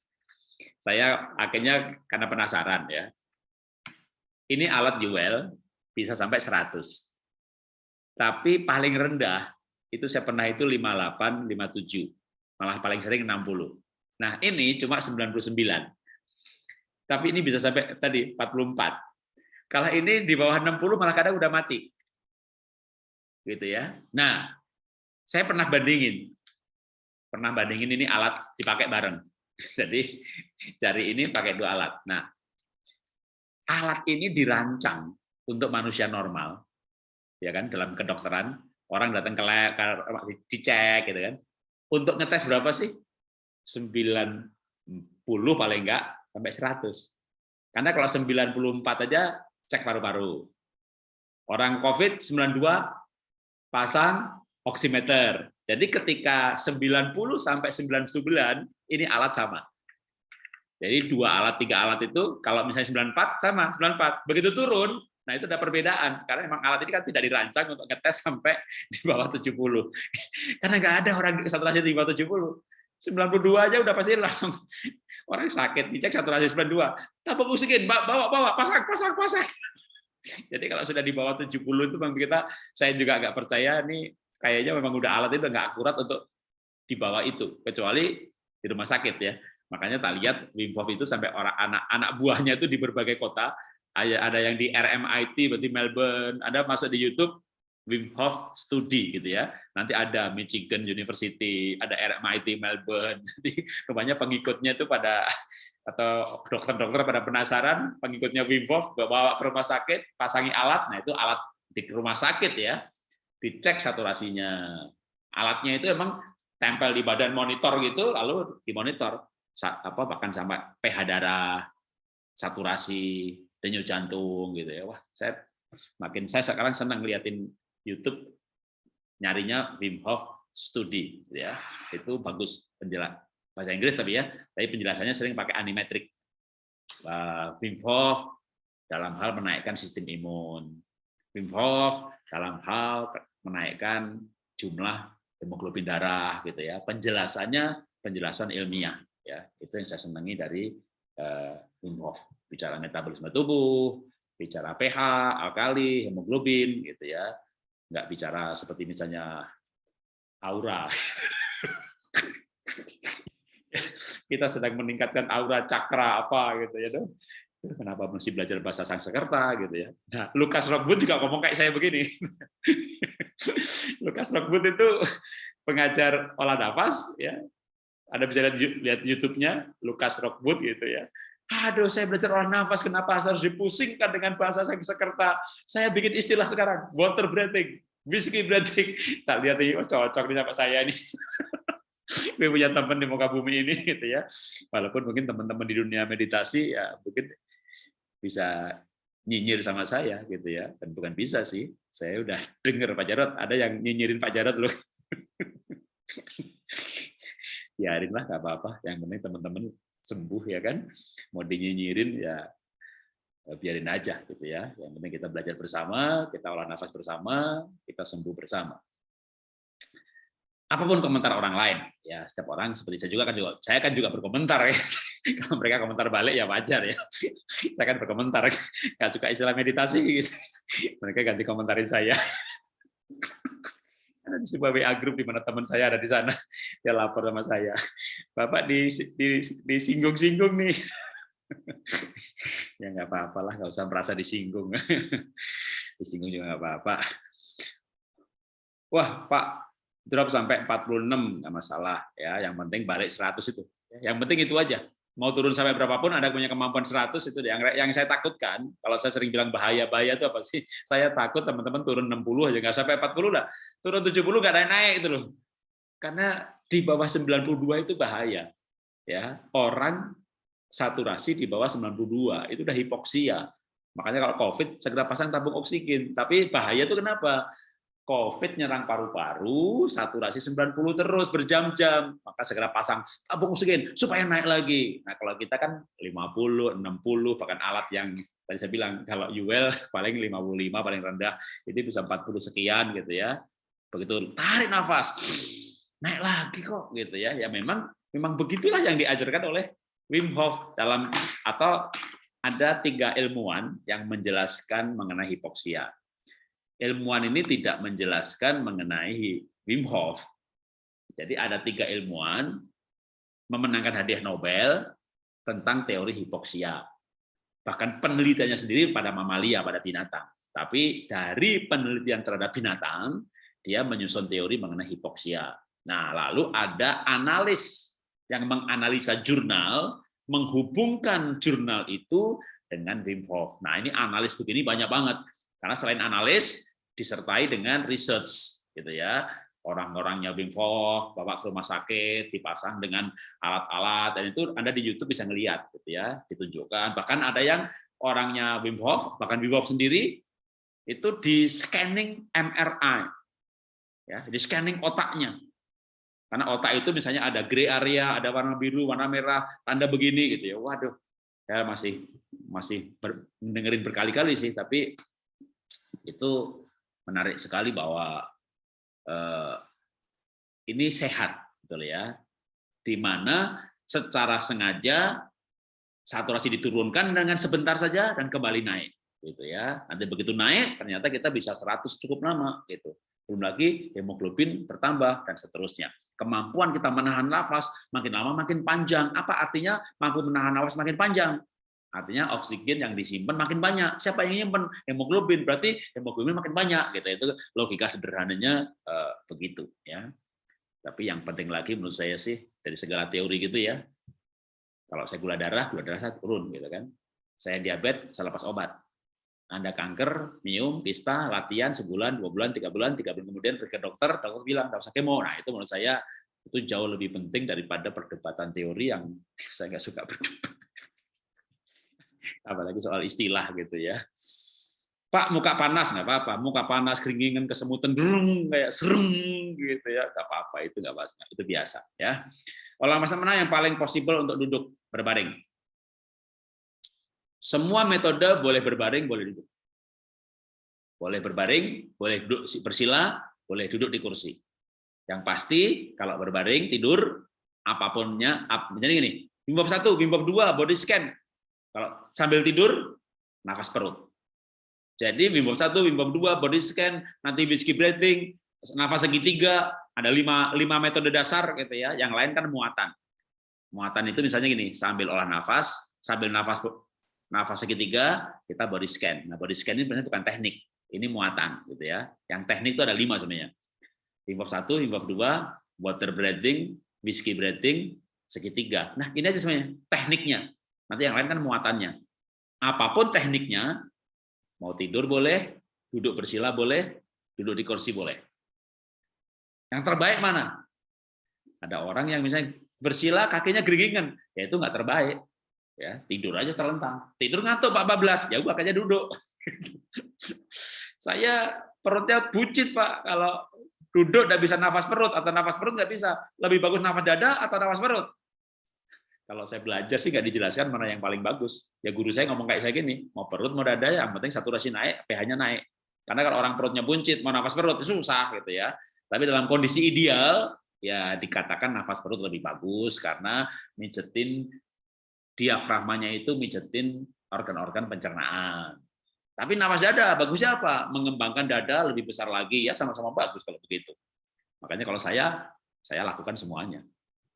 Saya akhirnya karena penasaran ya, ini alat Juel bisa sampai 100. Tapi paling rendah itu saya pernah itu 58, 57. Malah paling sering 60. Nah, ini cuma 99 tapi ini bisa sampai tadi 44. Kalau ini di bawah 60 malah kadang udah mati. Gitu ya. Nah, saya pernah bandingin. Pernah bandingin ini alat dipakai bareng. Jadi cari ini pakai dua alat. Nah, alat ini dirancang untuk manusia normal. Ya kan, dalam kedokteran orang datang ke lab dicek gitu kan. Untuk ngetes berapa sih? 90 paling enggak sampai 100. Karena kalau 94 aja cek paru-paru. Orang COVID 92 pasang oximeter. Jadi ketika 90 sampai 99 ini alat sama. Jadi dua alat, tiga alat itu kalau misalnya 94 sama 94. Begitu turun, nah itu ada perbedaan karena memang alat ini kan tidak dirancang untuk ngetes sampai di bawah 70. Karena nggak ada orang saturasi di bawah 70. 92 aja udah pasti langsung orang sakit dicek saturasi 92 tambah musikin bawa bawa pasang pasang pasang jadi kalau sudah di bawah 70 itu bang kita saya juga nggak percaya nih kayaknya memang udah alat itu nggak akurat untuk di bawah itu kecuali di rumah sakit ya. Makanya tak lihat Wim Hof itu sampai orang anak-anak buahnya itu di berbagai kota. Ada yang di RMIT berarti Melbourne ada masuk di YouTube Wim Hof Studi gitu ya. Nanti ada Michigan University, ada RMIT Melbourne. Jadi rupanya pengikutnya itu pada atau dokter-dokter pada penasaran, pengikutnya Wim Hof bawa ke rumah sakit, pasangi alat. Nah, itu alat di rumah sakit ya. Dicek saturasinya. Alatnya itu emang tempel di badan monitor gitu, lalu dimonitor apa bahkan sampai pH darah, saturasi, denyut jantung gitu ya. Wah, saya makin saya sekarang senang liatin YouTube nyarinya Wim Hof studi gitu ya. Itu bagus penjelas bahasa Inggris tapi ya, tapi penjelasannya sering pakai animatrix. Wim Hof dalam hal menaikkan sistem imun. Wim Hof dalam hal menaikkan jumlah hemoglobin darah gitu ya. Penjelasannya penjelasan ilmiah ya. Itu yang saya senangi dari uh, Wim Hof. Bicara metabolisme tubuh, bicara pH, alkali, hemoglobin gitu ya. Enggak bicara seperti misalnya aura. Kita sedang meningkatkan aura cakra apa gitu ya dong. Kenapa mesti belajar bahasa Sanskerta gitu ya? Nah, Lukas Rockwood juga ngomong kayak saya begini. Lukas Rockwood itu pengajar olah nafas ya. Ada bisa lihat, lihat YouTube-nya Lukas Rockwood gitu ya. Aduh, saya belajar olah nafas, kenapa harus dipusingkan dengan bahasa Sanskerta? Saya bikin istilah sekarang, water breathing, whiskey breathing. Tak lihat ini, oh, cocok nih sama saya nih. gue punya teman di muka bumi ini gitu ya. Walaupun mungkin teman-teman di dunia meditasi ya mungkin bisa nyinyir sama saya gitu ya. Dan bukan bisa sih. Saya udah dengar Pak Jarot ada yang nyinyirin Pak Jarot loh. Biarin lah nggak apa-apa. Yang penting teman-teman sembuh ya kan? Mau dinyinyirin ya biarin aja gitu ya. Yang penting kita belajar bersama kita olah nafas bersama kita sembuh bersama. Apa pun komentar orang lain ya setiap orang seperti saya juga kan juga saya kan juga berkomentar ya. Kalau mereka komentar balik ya wajar ya. Saya kan berkomentar nggak suka istilah meditasi gitu. Mereka ganti komentarin saya ada di sebuah WA grup di mana teman saya ada di sana. Dia lapor sama saya. Bapak di, di, disinggung-singgung nih. Ya nggak apa-apa lah nggak usah merasa disinggung. Disinggung juga nggak apa-apa. Wah pak drop sampai 46 nggak masalah ya. Yang penting balik 100 itu. Yang penting itu aja mau turun sampai berapapun ada punya kemampuan 100 itu yang yang saya takutkan kalau saya sering bilang bahaya bahaya itu apa sih? Saya takut teman-teman turun 60 aja nggak sampai 40 lah. Turun 70 nggak naik naik itu loh. Karena di bawah 92 itu bahaya ya. Orang saturasi di bawah 92 itu udah hipoksia. Makanya kalau covid segera pasang tabung oksigen. Tapi bahaya itu kenapa COVID nyerang paru-paru, saturasi 90 terus berjam-jam, maka segera pasang tabung oksigen supaya naik lagi. Nah, kalau kita kan 50, 60, bahkan alat yang tadi saya bilang kalau UL paling 55 paling rendah, itu bisa 40 sekian gitu ya. Begitu tarik nafas, naik lagi kok gitu ya. Ya memang memang begitulah yang diajarkan oleh Wim Hof dalam atau ada tiga ilmuwan yang menjelaskan mengenai hipoksia ilmuwan ini tidak menjelaskan mengenai Wim Hof. Jadi ada tiga ilmuwan memenangkan hadiah Nobel tentang teori hipoksia. Bahkan penelitiannya sendiri pada mamalia, pada binatang. Tapi dari penelitian terhadap binatang, dia menyusun teori mengenai hipoksia. Nah, lalu ada analis yang menganalisa jurnal, menghubungkan jurnal itu dengan Wim Hof. Nah, ini analis begini banyak banget. Karena selain analis, disertai dengan research, gitu ya. Orang-orangnya Wim Hof, bawa ke rumah sakit, dipasang dengan alat-alat, dan itu Anda di YouTube bisa ngelihat, gitu ya, ditunjukkan. Bahkan ada yang orangnya Wim Hof, bahkan Wim Hof sendiri, itu di scanning MRI, ya, di scanning otaknya. Karena otak itu misalnya ada gray area, ada warna biru, warna merah, tanda begini gitu ya. Waduh, saya masih masih ber, dengerin berkali-kali sih, tapi itu menarik sekali bahwa eh, ini sehat, betul ya, di mana secara sengaja saturasi diturunkan dengan sebentar saja dan kembali naik, gitu ya. Nanti begitu naik, ternyata kita bisa 100 cukup lama, gitu. Belum lagi hemoglobin bertambah dan seterusnya. Kemampuan kita menahan nafas makin lama makin panjang. Apa artinya mampu menahan nafas makin panjang? Artinya oksigen yang disimpan makin banyak. Siapa yang nyimpan hemoglobin? Berarti hemoglobin makin banyak. Gitu. Itu logika sederhananya uh, begitu. ya. Tapi yang penting lagi menurut saya sih dari segala teori gitu ya. Kalau saya gula darah, gula darah saya turun gitu kan. Saya diabetes, saya lepas obat. Anda kanker, mium, kista, latihan sebulan, dua bulan, tiga bulan, tiga bulan kemudian pergi ke dokter, dokter bilang nggak usah kemo. Nah itu menurut saya itu jauh lebih penting daripada perdebatan teori yang saya nggak suka berdebat. Apalagi soal istilah gitu ya. Pak muka panas nggak apa-apa, muka panas keringingan kesemutan derung kayak sereng gitu ya, nggak apa-apa itu nggak apa itu biasa ya. Olahraga mana yang paling possible untuk duduk berbaring? Semua metode boleh berbaring, boleh duduk. Boleh berbaring, boleh duduk bersila, boleh duduk di kursi. Yang pasti kalau berbaring tidur apapunnya, jadi gini, bimbab satu, bimbab dua, body scan. Kalau sambil tidur, nafas perut jadi Wim Hof 1, Wim Hof 2, body scan, nanti whiskey breathing, nafas segitiga, ada lima, lima metode dasar gitu ya. Yang lain kan muatan. Muatan itu misalnya gini, sambil olah nafas, sambil nafas nafas segitiga, kita body scan. Nah, body scan ini sebenarnya bukan teknik, ini muatan gitu ya. Yang teknik itu ada lima sebenarnya. Wim Hof 1, Wim Hof 2, water breathing, whiskey breathing, segitiga. Nah, ini aja sebenarnya tekniknya. Nanti yang lain kan muatannya. Apa pun tekniknya, Mau tidur boleh, duduk bersila boleh, duduk di kursi boleh. Yang terbaik mana? Ada orang yang misalnya bersila kakinya geringan, ya itu nggak terbaik. Ya, tidur aja terlentang. Tidur ngantuk Pak Bablas, ya makanya duduk. Saya perutnya bucit Pak kalau duduk nggak bisa nafas perut atau nafas perut nggak bisa. Lebih bagus nafas dada atau nafas perut? Kalau saya belajar sih nggak dijelaskan mana yang paling bagus. Ya guru saya ngomong kayak saya gini, mau perut mau dada yang penting saturasi naik, pH-nya naik. Karena kalau orang perutnya buncit, mau nafas perut susah gitu ya. Tapi dalam kondisi ideal ya dikatakan nafas perut lebih bagus karena mijetin diafragmanya itu mijetin organ-organ pencernaan. Tapi nafas dada bagusnya apa? Mengembangkan dada lebih besar lagi ya sama-sama bagus kalau begitu. Makanya kalau saya saya lakukan semuanya.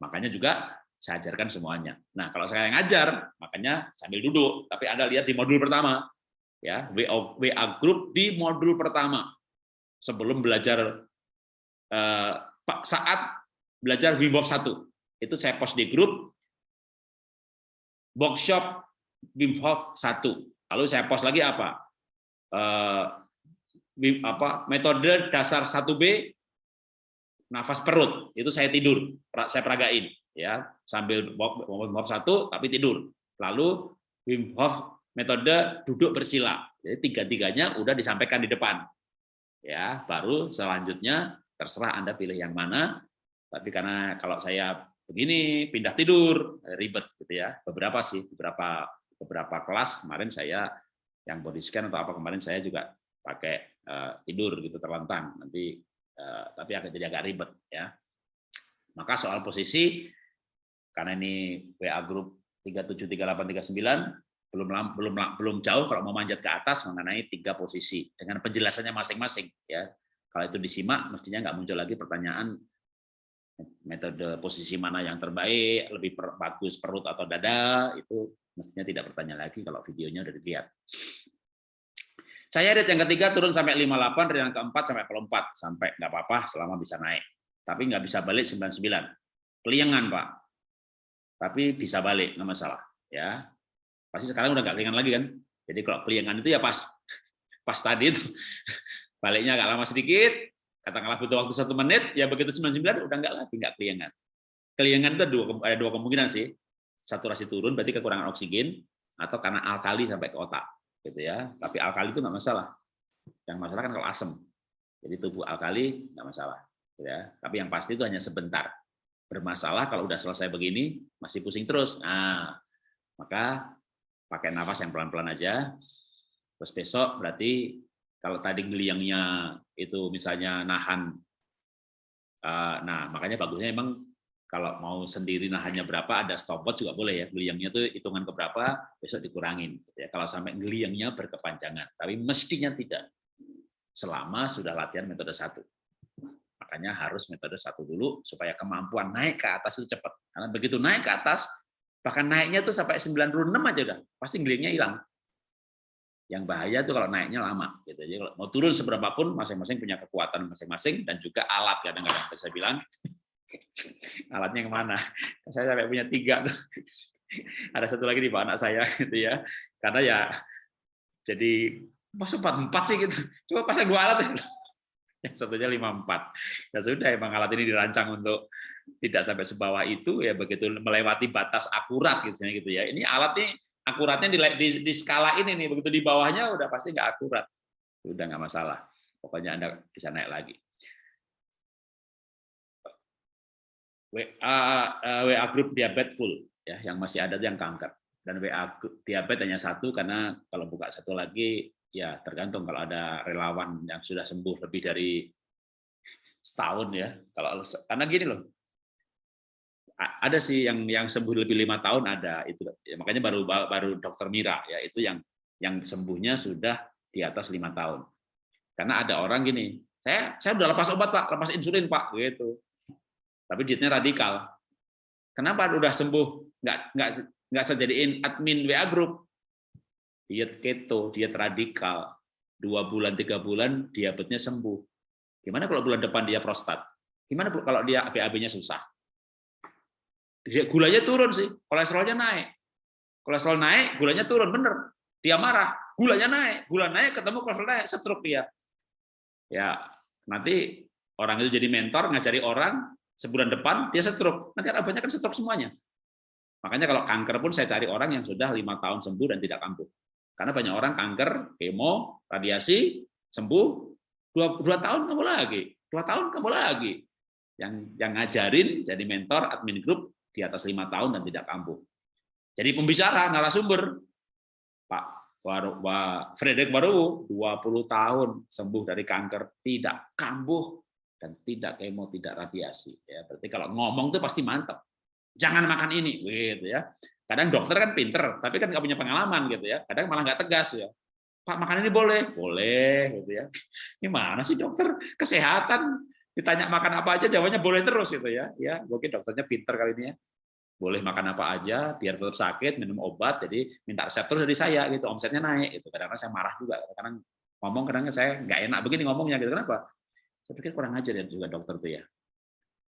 Makanya juga saya ajarkan semuanya. Nah, kalau saya ngajar, makanya sambil duduk. Tapi Anda lihat di modul pertama, ya WA, group di modul pertama sebelum belajar eh, saat belajar Wim Hof 1. Itu saya post di grup workshop Wim Hof 1. Lalu saya post lagi apa? Eh, apa metode dasar 1B nafas perut. Itu saya tidur, saya peragain ya sambil Wim Hof satu tapi tidur. Lalu Wim Hof metode duduk bersila. Jadi tiga-tiganya udah disampaikan di depan. Ya, baru selanjutnya terserah Anda pilih yang mana. Tapi karena kalau saya begini pindah tidur ribet gitu ya. Beberapa sih, beberapa beberapa kelas kemarin saya yang body scan atau apa kemarin saya juga pakai uh, tidur gitu terlentang. Nanti uh, tapi agak jadi agak ribet ya. Maka soal posisi karena ini WA grup 373839 belum belum belum jauh kalau mau manjat ke atas mengenai tiga posisi dengan penjelasannya masing-masing ya. Kalau itu disimak mestinya nggak muncul lagi pertanyaan metode posisi mana yang terbaik, lebih per, bagus perut atau dada, itu mestinya tidak bertanya lagi kalau videonya udah dilihat. Saya read yang ketiga turun sampai 58, read yang keempat sampai 4 sampai nggak apa-apa selama bisa naik. Tapi nggak bisa balik 99. Keliengan, Pak tapi bisa balik nggak masalah ya. Pasti sekarang udah nggak keringan lagi kan. Jadi kalau keliangan itu ya pas pas tadi itu. Baliknya agak lama sedikit katakanlah butuh waktu satu menit ya begitu 99 udah nggak lagi nggak keliangan keliangan itu ada dua, kemungkinan sih. Saturasi turun berarti kekurangan oksigen atau karena alkali sampai ke otak gitu ya. Tapi alkali itu nggak masalah. Yang masalah kan kalau asam jadi tubuh alkali nggak masalah ya. Tapi yang pasti itu hanya sebentar bermasalah kalau udah selesai begini masih pusing terus. Nah, maka pakai nafas yang pelan-pelan aja. Terus besok berarti kalau tadi geliangnya itu misalnya nahan, eh, nah makanya bagusnya emang kalau mau sendiri nahannya berapa ada stopwatch juga boleh ya geliangnya itu hitungan ke berapa besok dikurangin ya kalau sampai geliangnya berkepanjangan tapi mestinya tidak selama sudah latihan metode satu Makanya harus metode satu dulu supaya kemampuan naik ke atas itu cepat. Karena begitu naik ke atas, bahkan naiknya tuh sampai 96 aja udah, pasti gelingnya hilang. Yang bahaya tuh kalau naiknya lama. Gitu. Jadi kalau mau turun seberapa pun masing-masing punya kekuatan masing-masing dan juga alat kadang-kadang saya bilang alatnya yang mana? Saya sampai punya tiga tuh. Ada satu lagi di bawah anak saya gitu ya. Karena ya jadi pas empat empat sih gitu. Coba pasang dua alat. Yang satunya 54. Ya sudah, emang alat ini dirancang untuk tidak sampai sebawah itu, ya begitu melewati batas akurat gitu, gitu ya. Ini alat ini akuratnya di, di, di skala ini nih, begitu di bawahnya udah pasti nggak akurat. Udah nggak masalah. Pokoknya Anda bisa naik lagi. WA, eh, WA grup diabetes full, ya, yang masih ada yang kanker. Dan WA diabetes hanya satu, karena kalau buka satu lagi ya tergantung kalau ada relawan yang sudah sembuh lebih dari setahun ya. Kalau karena gini loh. Ada sih yang yang sembuh lebih lima tahun ada itu. Ya, makanya baru baru dokter Mira ya itu yang yang sembuhnya sudah di atas lima tahun. Karena ada orang gini saya saya udah lepas obat pak lepas insulin pak gitu. Tapi dietnya radikal. Kenapa udah sembuh nggak nggak nggak saya jadiin admin WA group diet keto, diet radikal, dua bulan, tiga bulan diabetesnya sembuh. Gimana kalau bulan depan dia prostat? Gimana kalau dia BAB-nya susah? Dia gulanya turun sih, kolesterolnya naik. Kolesterol naik, gulanya turun, bener. Dia marah, gulanya naik, gula naik, ketemu kolesterol naik, stroke dia. Ya, nanti orang itu jadi mentor, ngajari orang, sebulan depan dia stroke. Nanti banyak kan stroke semuanya. Makanya kalau kanker pun saya cari orang yang sudah lima tahun sembuh dan tidak kambuh. Karena banyak orang kanker, kemo, radiasi, sembuh, dua, dua tahun kamu lagi, dua tahun kamu lagi. Yang yang ngajarin jadi mentor admin grup di atas lima tahun dan tidak kambuh. Jadi pembicara, narasumber, Pak Frederick Baru, 20 tahun sembuh dari kanker, tidak kambuh dan tidak kemo, tidak radiasi. Ya, berarti kalau ngomong tuh pasti mantap. Jangan makan ini, gitu ya. Kadang dokter kan pinter, tapi kan nggak punya pengalaman gitu ya. Kadang malah nggak tegas ya. Pak makan ini boleh, boleh gitu ya. Gimana sih dokter kesehatan? Ditanya makan apa aja, jawabannya boleh terus gitu ya. Ya mungkin dokternya pinter kali ini ya. Boleh makan apa aja, biar tetap sakit, minum obat. Jadi minta resep terus dari saya gitu, omsetnya naik. Itu kadang-kadang saya marah juga. Kadang ngomong kadang saya nggak enak begini ngomongnya gitu. Kenapa? Saya pikir kurang ajar ya juga dokter tuh ya.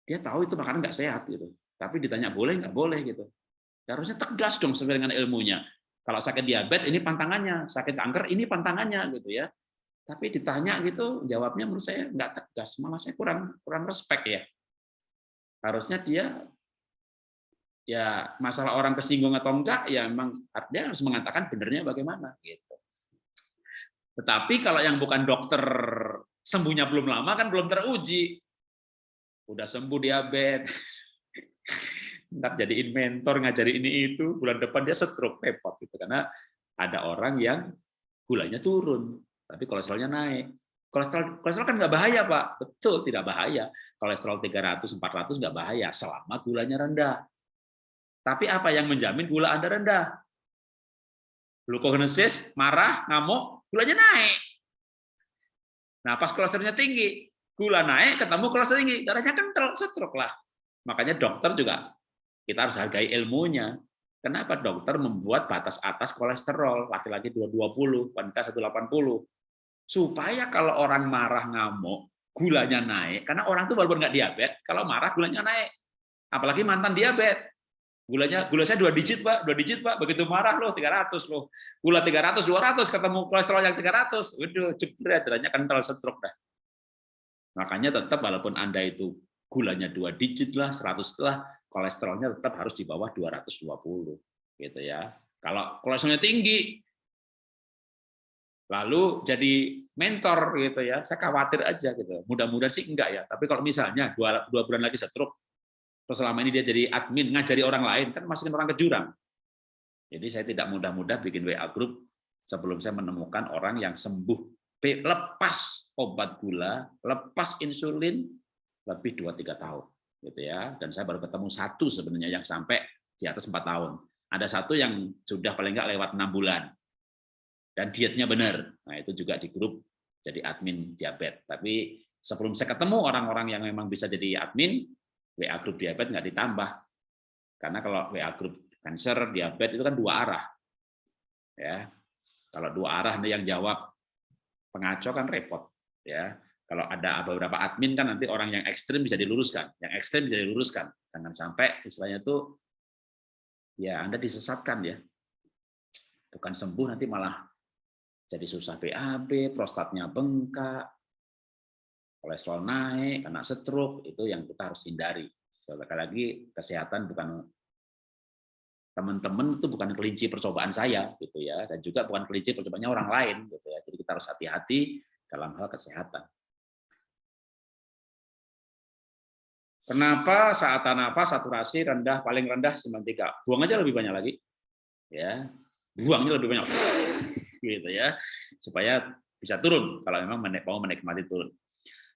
Dia tahu itu makanan nggak sehat gitu. Tapi ditanya boleh nggak boleh gitu. Ya, harusnya tegas dong sesuai dengan ilmunya. Kalau sakit diabetes ini pantangannya, sakit kanker ini pantangannya gitu ya. Tapi ditanya gitu jawabnya menurut saya nggak tegas, malah saya kurang kurang respect ya. Harusnya dia ya masalah orang kesinggung atau enggak ya memang dia harus mengatakan benernya bagaimana gitu. Tetapi kalau yang bukan dokter sembuhnya belum lama kan belum teruji. Udah sembuh diabetes, ntar jadi mentor ngajari ini itu. Bulan depan dia stroke repot gitu. Karena ada orang yang gulanya turun tapi kolesterolnya naik. Kolesterol kolesterol kan nggak bahaya pak. Betul tidak bahaya. Kolesterol 300 400 nggak bahaya selama gulanya rendah. Tapi apa yang menjamin gula anda rendah? Glukogenesis marah ngamuk gulanya naik. Nah pas kolesterolnya tinggi gula naik ketemu kolesterol tinggi darahnya kental stroke lah makanya dokter juga kita harus hargai ilmunya. Kenapa dokter membuat batas atas kolesterol, laki-laki 220, wanita 180. Supaya kalau orang marah ngamuk, gulanya naik. Karena orang itu walaupun nggak diabetes, kalau marah gulanya naik. Apalagi mantan diabetes. Gulanya gula saya dua digit, Pak. Dua digit, Pak. Begitu marah loh 300 loh. Gula 300, 200 ketemu kolesterol yang 300. Waduh, jebret, darahnya kental stroke dah. Makanya tetap walaupun Anda itu gulanya dua digit lah, 100 lah, kolesterolnya tetap harus di bawah 220 gitu ya. Kalau kolesterolnya tinggi lalu jadi mentor gitu ya, saya khawatir aja gitu. Mudah-mudahan sih enggak ya, tapi kalau misalnya dua, dua bulan lagi stroke, terus selama ini dia jadi admin ngajari orang lain kan masukin orang ke jurang. Jadi saya tidak mudah-mudah bikin WA group sebelum saya menemukan orang yang sembuh lepas obat gula, lepas insulin lebih 2-3 tahun gitu ya. Dan saya baru ketemu satu sebenarnya yang sampai di atas empat tahun. Ada satu yang sudah paling nggak lewat enam bulan dan dietnya benar. Nah itu juga di grup jadi admin diabetes. Tapi sebelum saya ketemu orang-orang yang memang bisa jadi admin, WA grup diabetes nggak ditambah. Karena kalau WA grup cancer, diabetes itu kan dua arah. Ya, kalau dua arah yang jawab pengaco kan repot. Ya, kalau ada beberapa admin kan nanti orang yang ekstrim bisa diluruskan, yang ekstrim bisa diluruskan. Jangan sampai istilahnya itu ya Anda disesatkan ya. Bukan sembuh nanti malah jadi susah BAB, prostatnya bengkak, kolesterol naik, kena stroke, itu yang kita harus hindari. Sekali lagi, kesehatan bukan teman-teman itu bukan kelinci percobaan saya gitu ya dan juga bukan kelinci percobaannya orang lain gitu ya jadi kita harus hati-hati dalam hal kesehatan Kenapa saat nafas saturasi rendah paling rendah 93? Buang aja lebih banyak lagi. Ya. Buangnya lebih banyak. gitu ya. Supaya bisa turun kalau memang mau menikmati turun.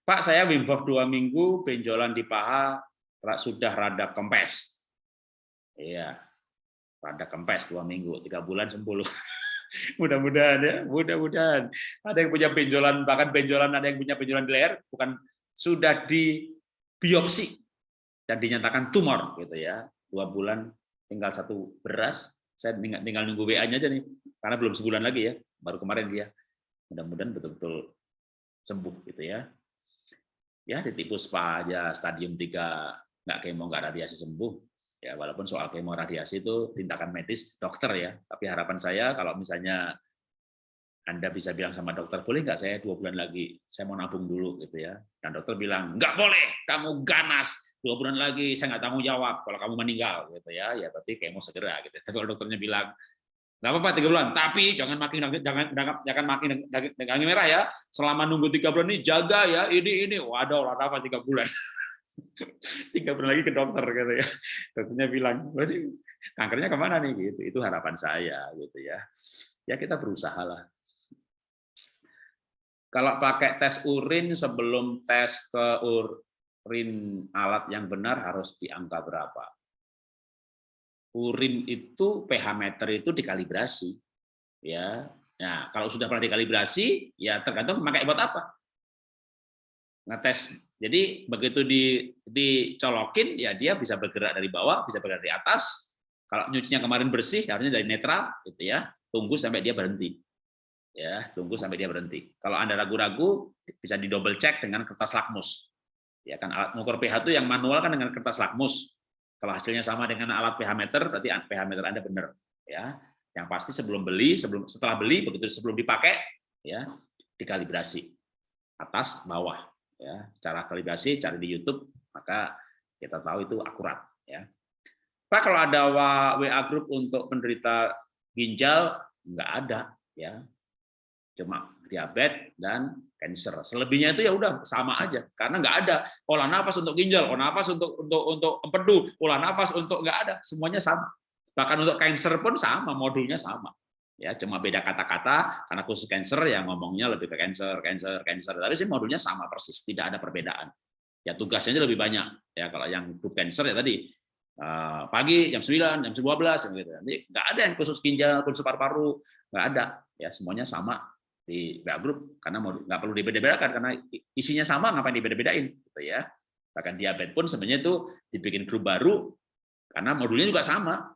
Pak, saya Wim Hof 2 minggu, benjolan di paha sudah rada kempes. Iya. Rada kempes 2 minggu, 3 bulan sembuh. mudah-mudahan ya, mudah-mudahan. Ada yang punya benjolan, bahkan benjolan ada yang punya benjolan di leher, bukan sudah di biopsi dan dinyatakan tumor gitu ya. Dua bulan tinggal satu beras. Saya tinggal, tinggal nunggu WA-nya aja nih karena belum sebulan lagi ya baru kemarin dia. Mudah-mudahan betul-betul sembuh gitu ya. Ya titik puspa aja stadium 3 nggak kemo nggak radiasi sembuh. Ya walaupun soal kemo radiasi itu tindakan medis dokter ya. Tapi harapan saya kalau misalnya anda bisa bilang sama dokter, boleh nggak saya dua bulan lagi, saya mau nabung dulu gitu ya. Dan dokter bilang, nggak boleh, kamu ganas, dua bulan lagi saya nggak tanggung jawab kalau kamu meninggal gitu ya, ya berarti mau segera gitu. Tapi kalau dokternya bilang, nggak apa-apa tiga bulan, tapi jangan makin jangan jangan makin daging merah ya. Selama nunggu tiga bulan ini jaga ya, ini ini, waduh lah apa tiga bulan. tiga bulan lagi ke dokter gitu ya. Dokternya bilang, berarti kankernya ke mana nih gitu. Itu harapan saya gitu ya. Ya kita berusaha lah kalau pakai tes urin sebelum tes ke urin alat yang benar harus di angka berapa? Urin itu pH meter itu dikalibrasi. Ya. Nah, kalau sudah pernah dikalibrasi, ya tergantung pakai buat apa. Ngetes. Jadi begitu di dicolokin ya dia bisa bergerak dari bawah, bisa bergerak dari atas. Kalau nyucinya kemarin bersih, harusnya dari netral gitu ya. Tunggu sampai dia berhenti ya tunggu sampai dia berhenti kalau anda ragu-ragu bisa di double check dengan kertas lakmus ya kan alat mengukur pH itu yang manual kan dengan kertas lakmus. Kalau hasilnya sama dengan alat pH meter berarti pH meter anda benar ya. Yang pasti sebelum beli sebelum setelah beli begitu sebelum dipakai ya dikalibrasi atas bawah ya. Cara kalibrasi cari di YouTube maka kita tahu itu akurat ya. Pak kalau ada WA grup untuk penderita ginjal nggak ada ya. Cuma diabetes dan cancer. Selebihnya itu ya udah sama aja karena nggak ada olah nafas untuk ginjal, olah nafas untuk untuk untuk empedu, olah nafas untuk nggak ada, semuanya sama. Bahkan untuk cancer pun sama, modulnya sama. Ya, cuma beda kata-kata karena khusus cancer yang ngomongnya lebih ke cancer, cancer, cancer. Tapi sih modulnya sama persis, tidak ada perbedaan. Ya tugasnya lebih banyak. Ya kalau yang grup cancer ya tadi eh, pagi jam 9, jam 12 gitu. Nanti nggak ada yang khusus ginjal, khusus paru-paru, nggak ada. Ya semuanya sama di WA group karena nggak perlu dibeda-bedakan karena isinya sama ngapain dibeda-bedain gitu ya. Bahkan diabetes pun sebenarnya itu dibikin grup baru karena modulnya juga sama.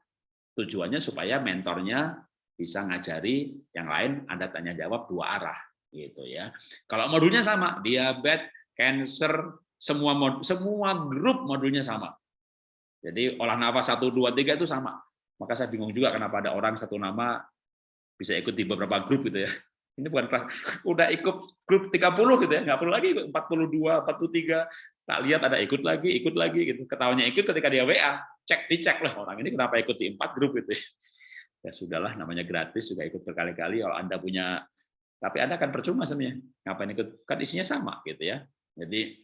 Tujuannya supaya mentornya bisa ngajari yang lain Anda tanya jawab dua arah gitu ya. Kalau modulnya sama diabetes cancer semua mod, semua grup modulnya sama. Jadi olah nafas satu dua tiga itu sama. Maka saya bingung juga kenapa ada orang satu nama bisa ikut di beberapa grup gitu ya ini bukan kelas. Udah ikut grup 30 gitu ya nggak perlu lagi ikut 42 43 tak lihat ada ikut lagi ikut lagi gitu. Ketawanya ikut ketika dia WA cek dicek lah orang ini kenapa ikut di empat grup gitu ya. Sudahlah namanya gratis juga ikut berkali-kali. Kalau anda punya tapi anda kan percuma sebenarnya. Ngapain ikut? Kan isinya sama gitu ya. Jadi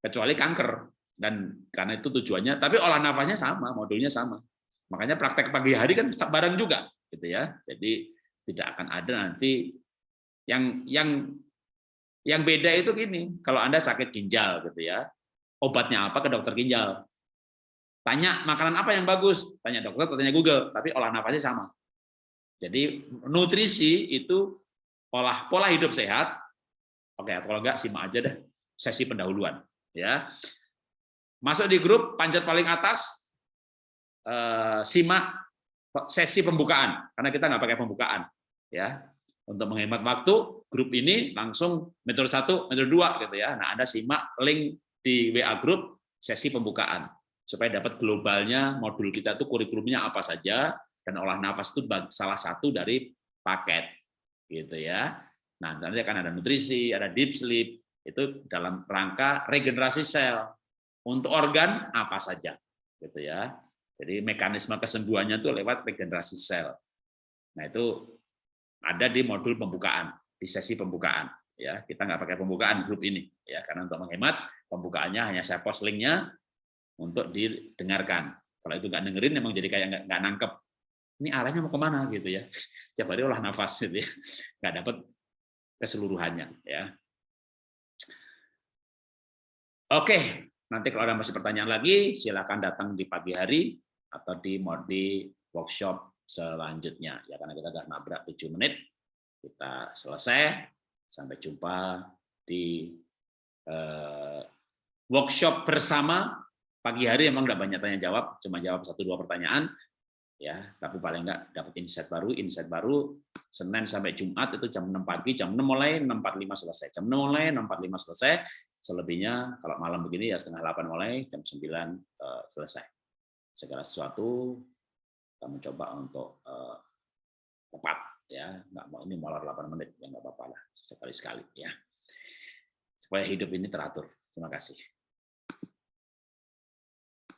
kecuali kanker. Dan karena itu tujuannya tapi olah nafasnya sama modulnya sama. Makanya praktek pagi hari kan bareng juga gitu ya. Jadi tidak akan ada nanti yang yang yang beda itu gini, kalau Anda sakit ginjal gitu ya, obatnya apa ke dokter ginjal. Tanya makanan apa yang bagus, tanya dokter, tanya Google, tapi olah nafasnya sama. Jadi nutrisi itu olah pola hidup sehat. Oke, kalau enggak simak aja deh sesi pendahuluan ya. Masuk di grup panjat paling atas eh, simak sesi pembukaan karena kita nggak pakai pembukaan ya untuk menghemat waktu, grup ini langsung metode satu, metode dua gitu ya. Nah, Anda simak link di WA grup sesi pembukaan supaya dapat globalnya modul kita itu kurikulumnya apa saja dan olah nafas itu salah satu dari paket gitu ya. Nah, nanti akan ada nutrisi, ada deep sleep, itu dalam rangka regenerasi sel untuk organ apa saja gitu ya jadi mekanisme kesembuhannya itu lewat regenerasi sel nah itu ada di modul pembukaan di sesi pembukaan ya. Kita nggak pakai pembukaan grup ini ya. Karena untuk menghemat pembukaannya hanya saya post linknya untuk didengarkan. Kalau itu nggak dengerin memang jadi kayak nggak, nggak nangkep. Ini arahnya mau ke mana gitu ya. Tiap hari olah nafas gitu ya. Nggak dapat keseluruhannya ya. Oke nanti kalau ada masih pertanyaan lagi silakan datang di pagi hari atau di di workshop selanjutnya. Ya karena kita sudah nabrak 7 menit kita selesai. Sampai jumpa di eh, workshop bersama. Pagi hari emang nggak banyak tanya jawab cuma jawab satu dua pertanyaan. Ya tapi paling enggak dapat insight baru insight baru. Senin sampai Jumat itu jam 6 pagi jam 6 mulai 6.45 selesai. Jam 6 mulai 6.45 selesai. Selebihnya kalau malam begini ya setengah 8 mulai jam 9 uh, eh, selesai. Segala sesuatu kita mencoba untuk uh, tepat ya. Nggak mau ini molor 8 menit ya nggak apa-apa lah sekali sekali ya. Supaya hidup ini teratur. Terima kasih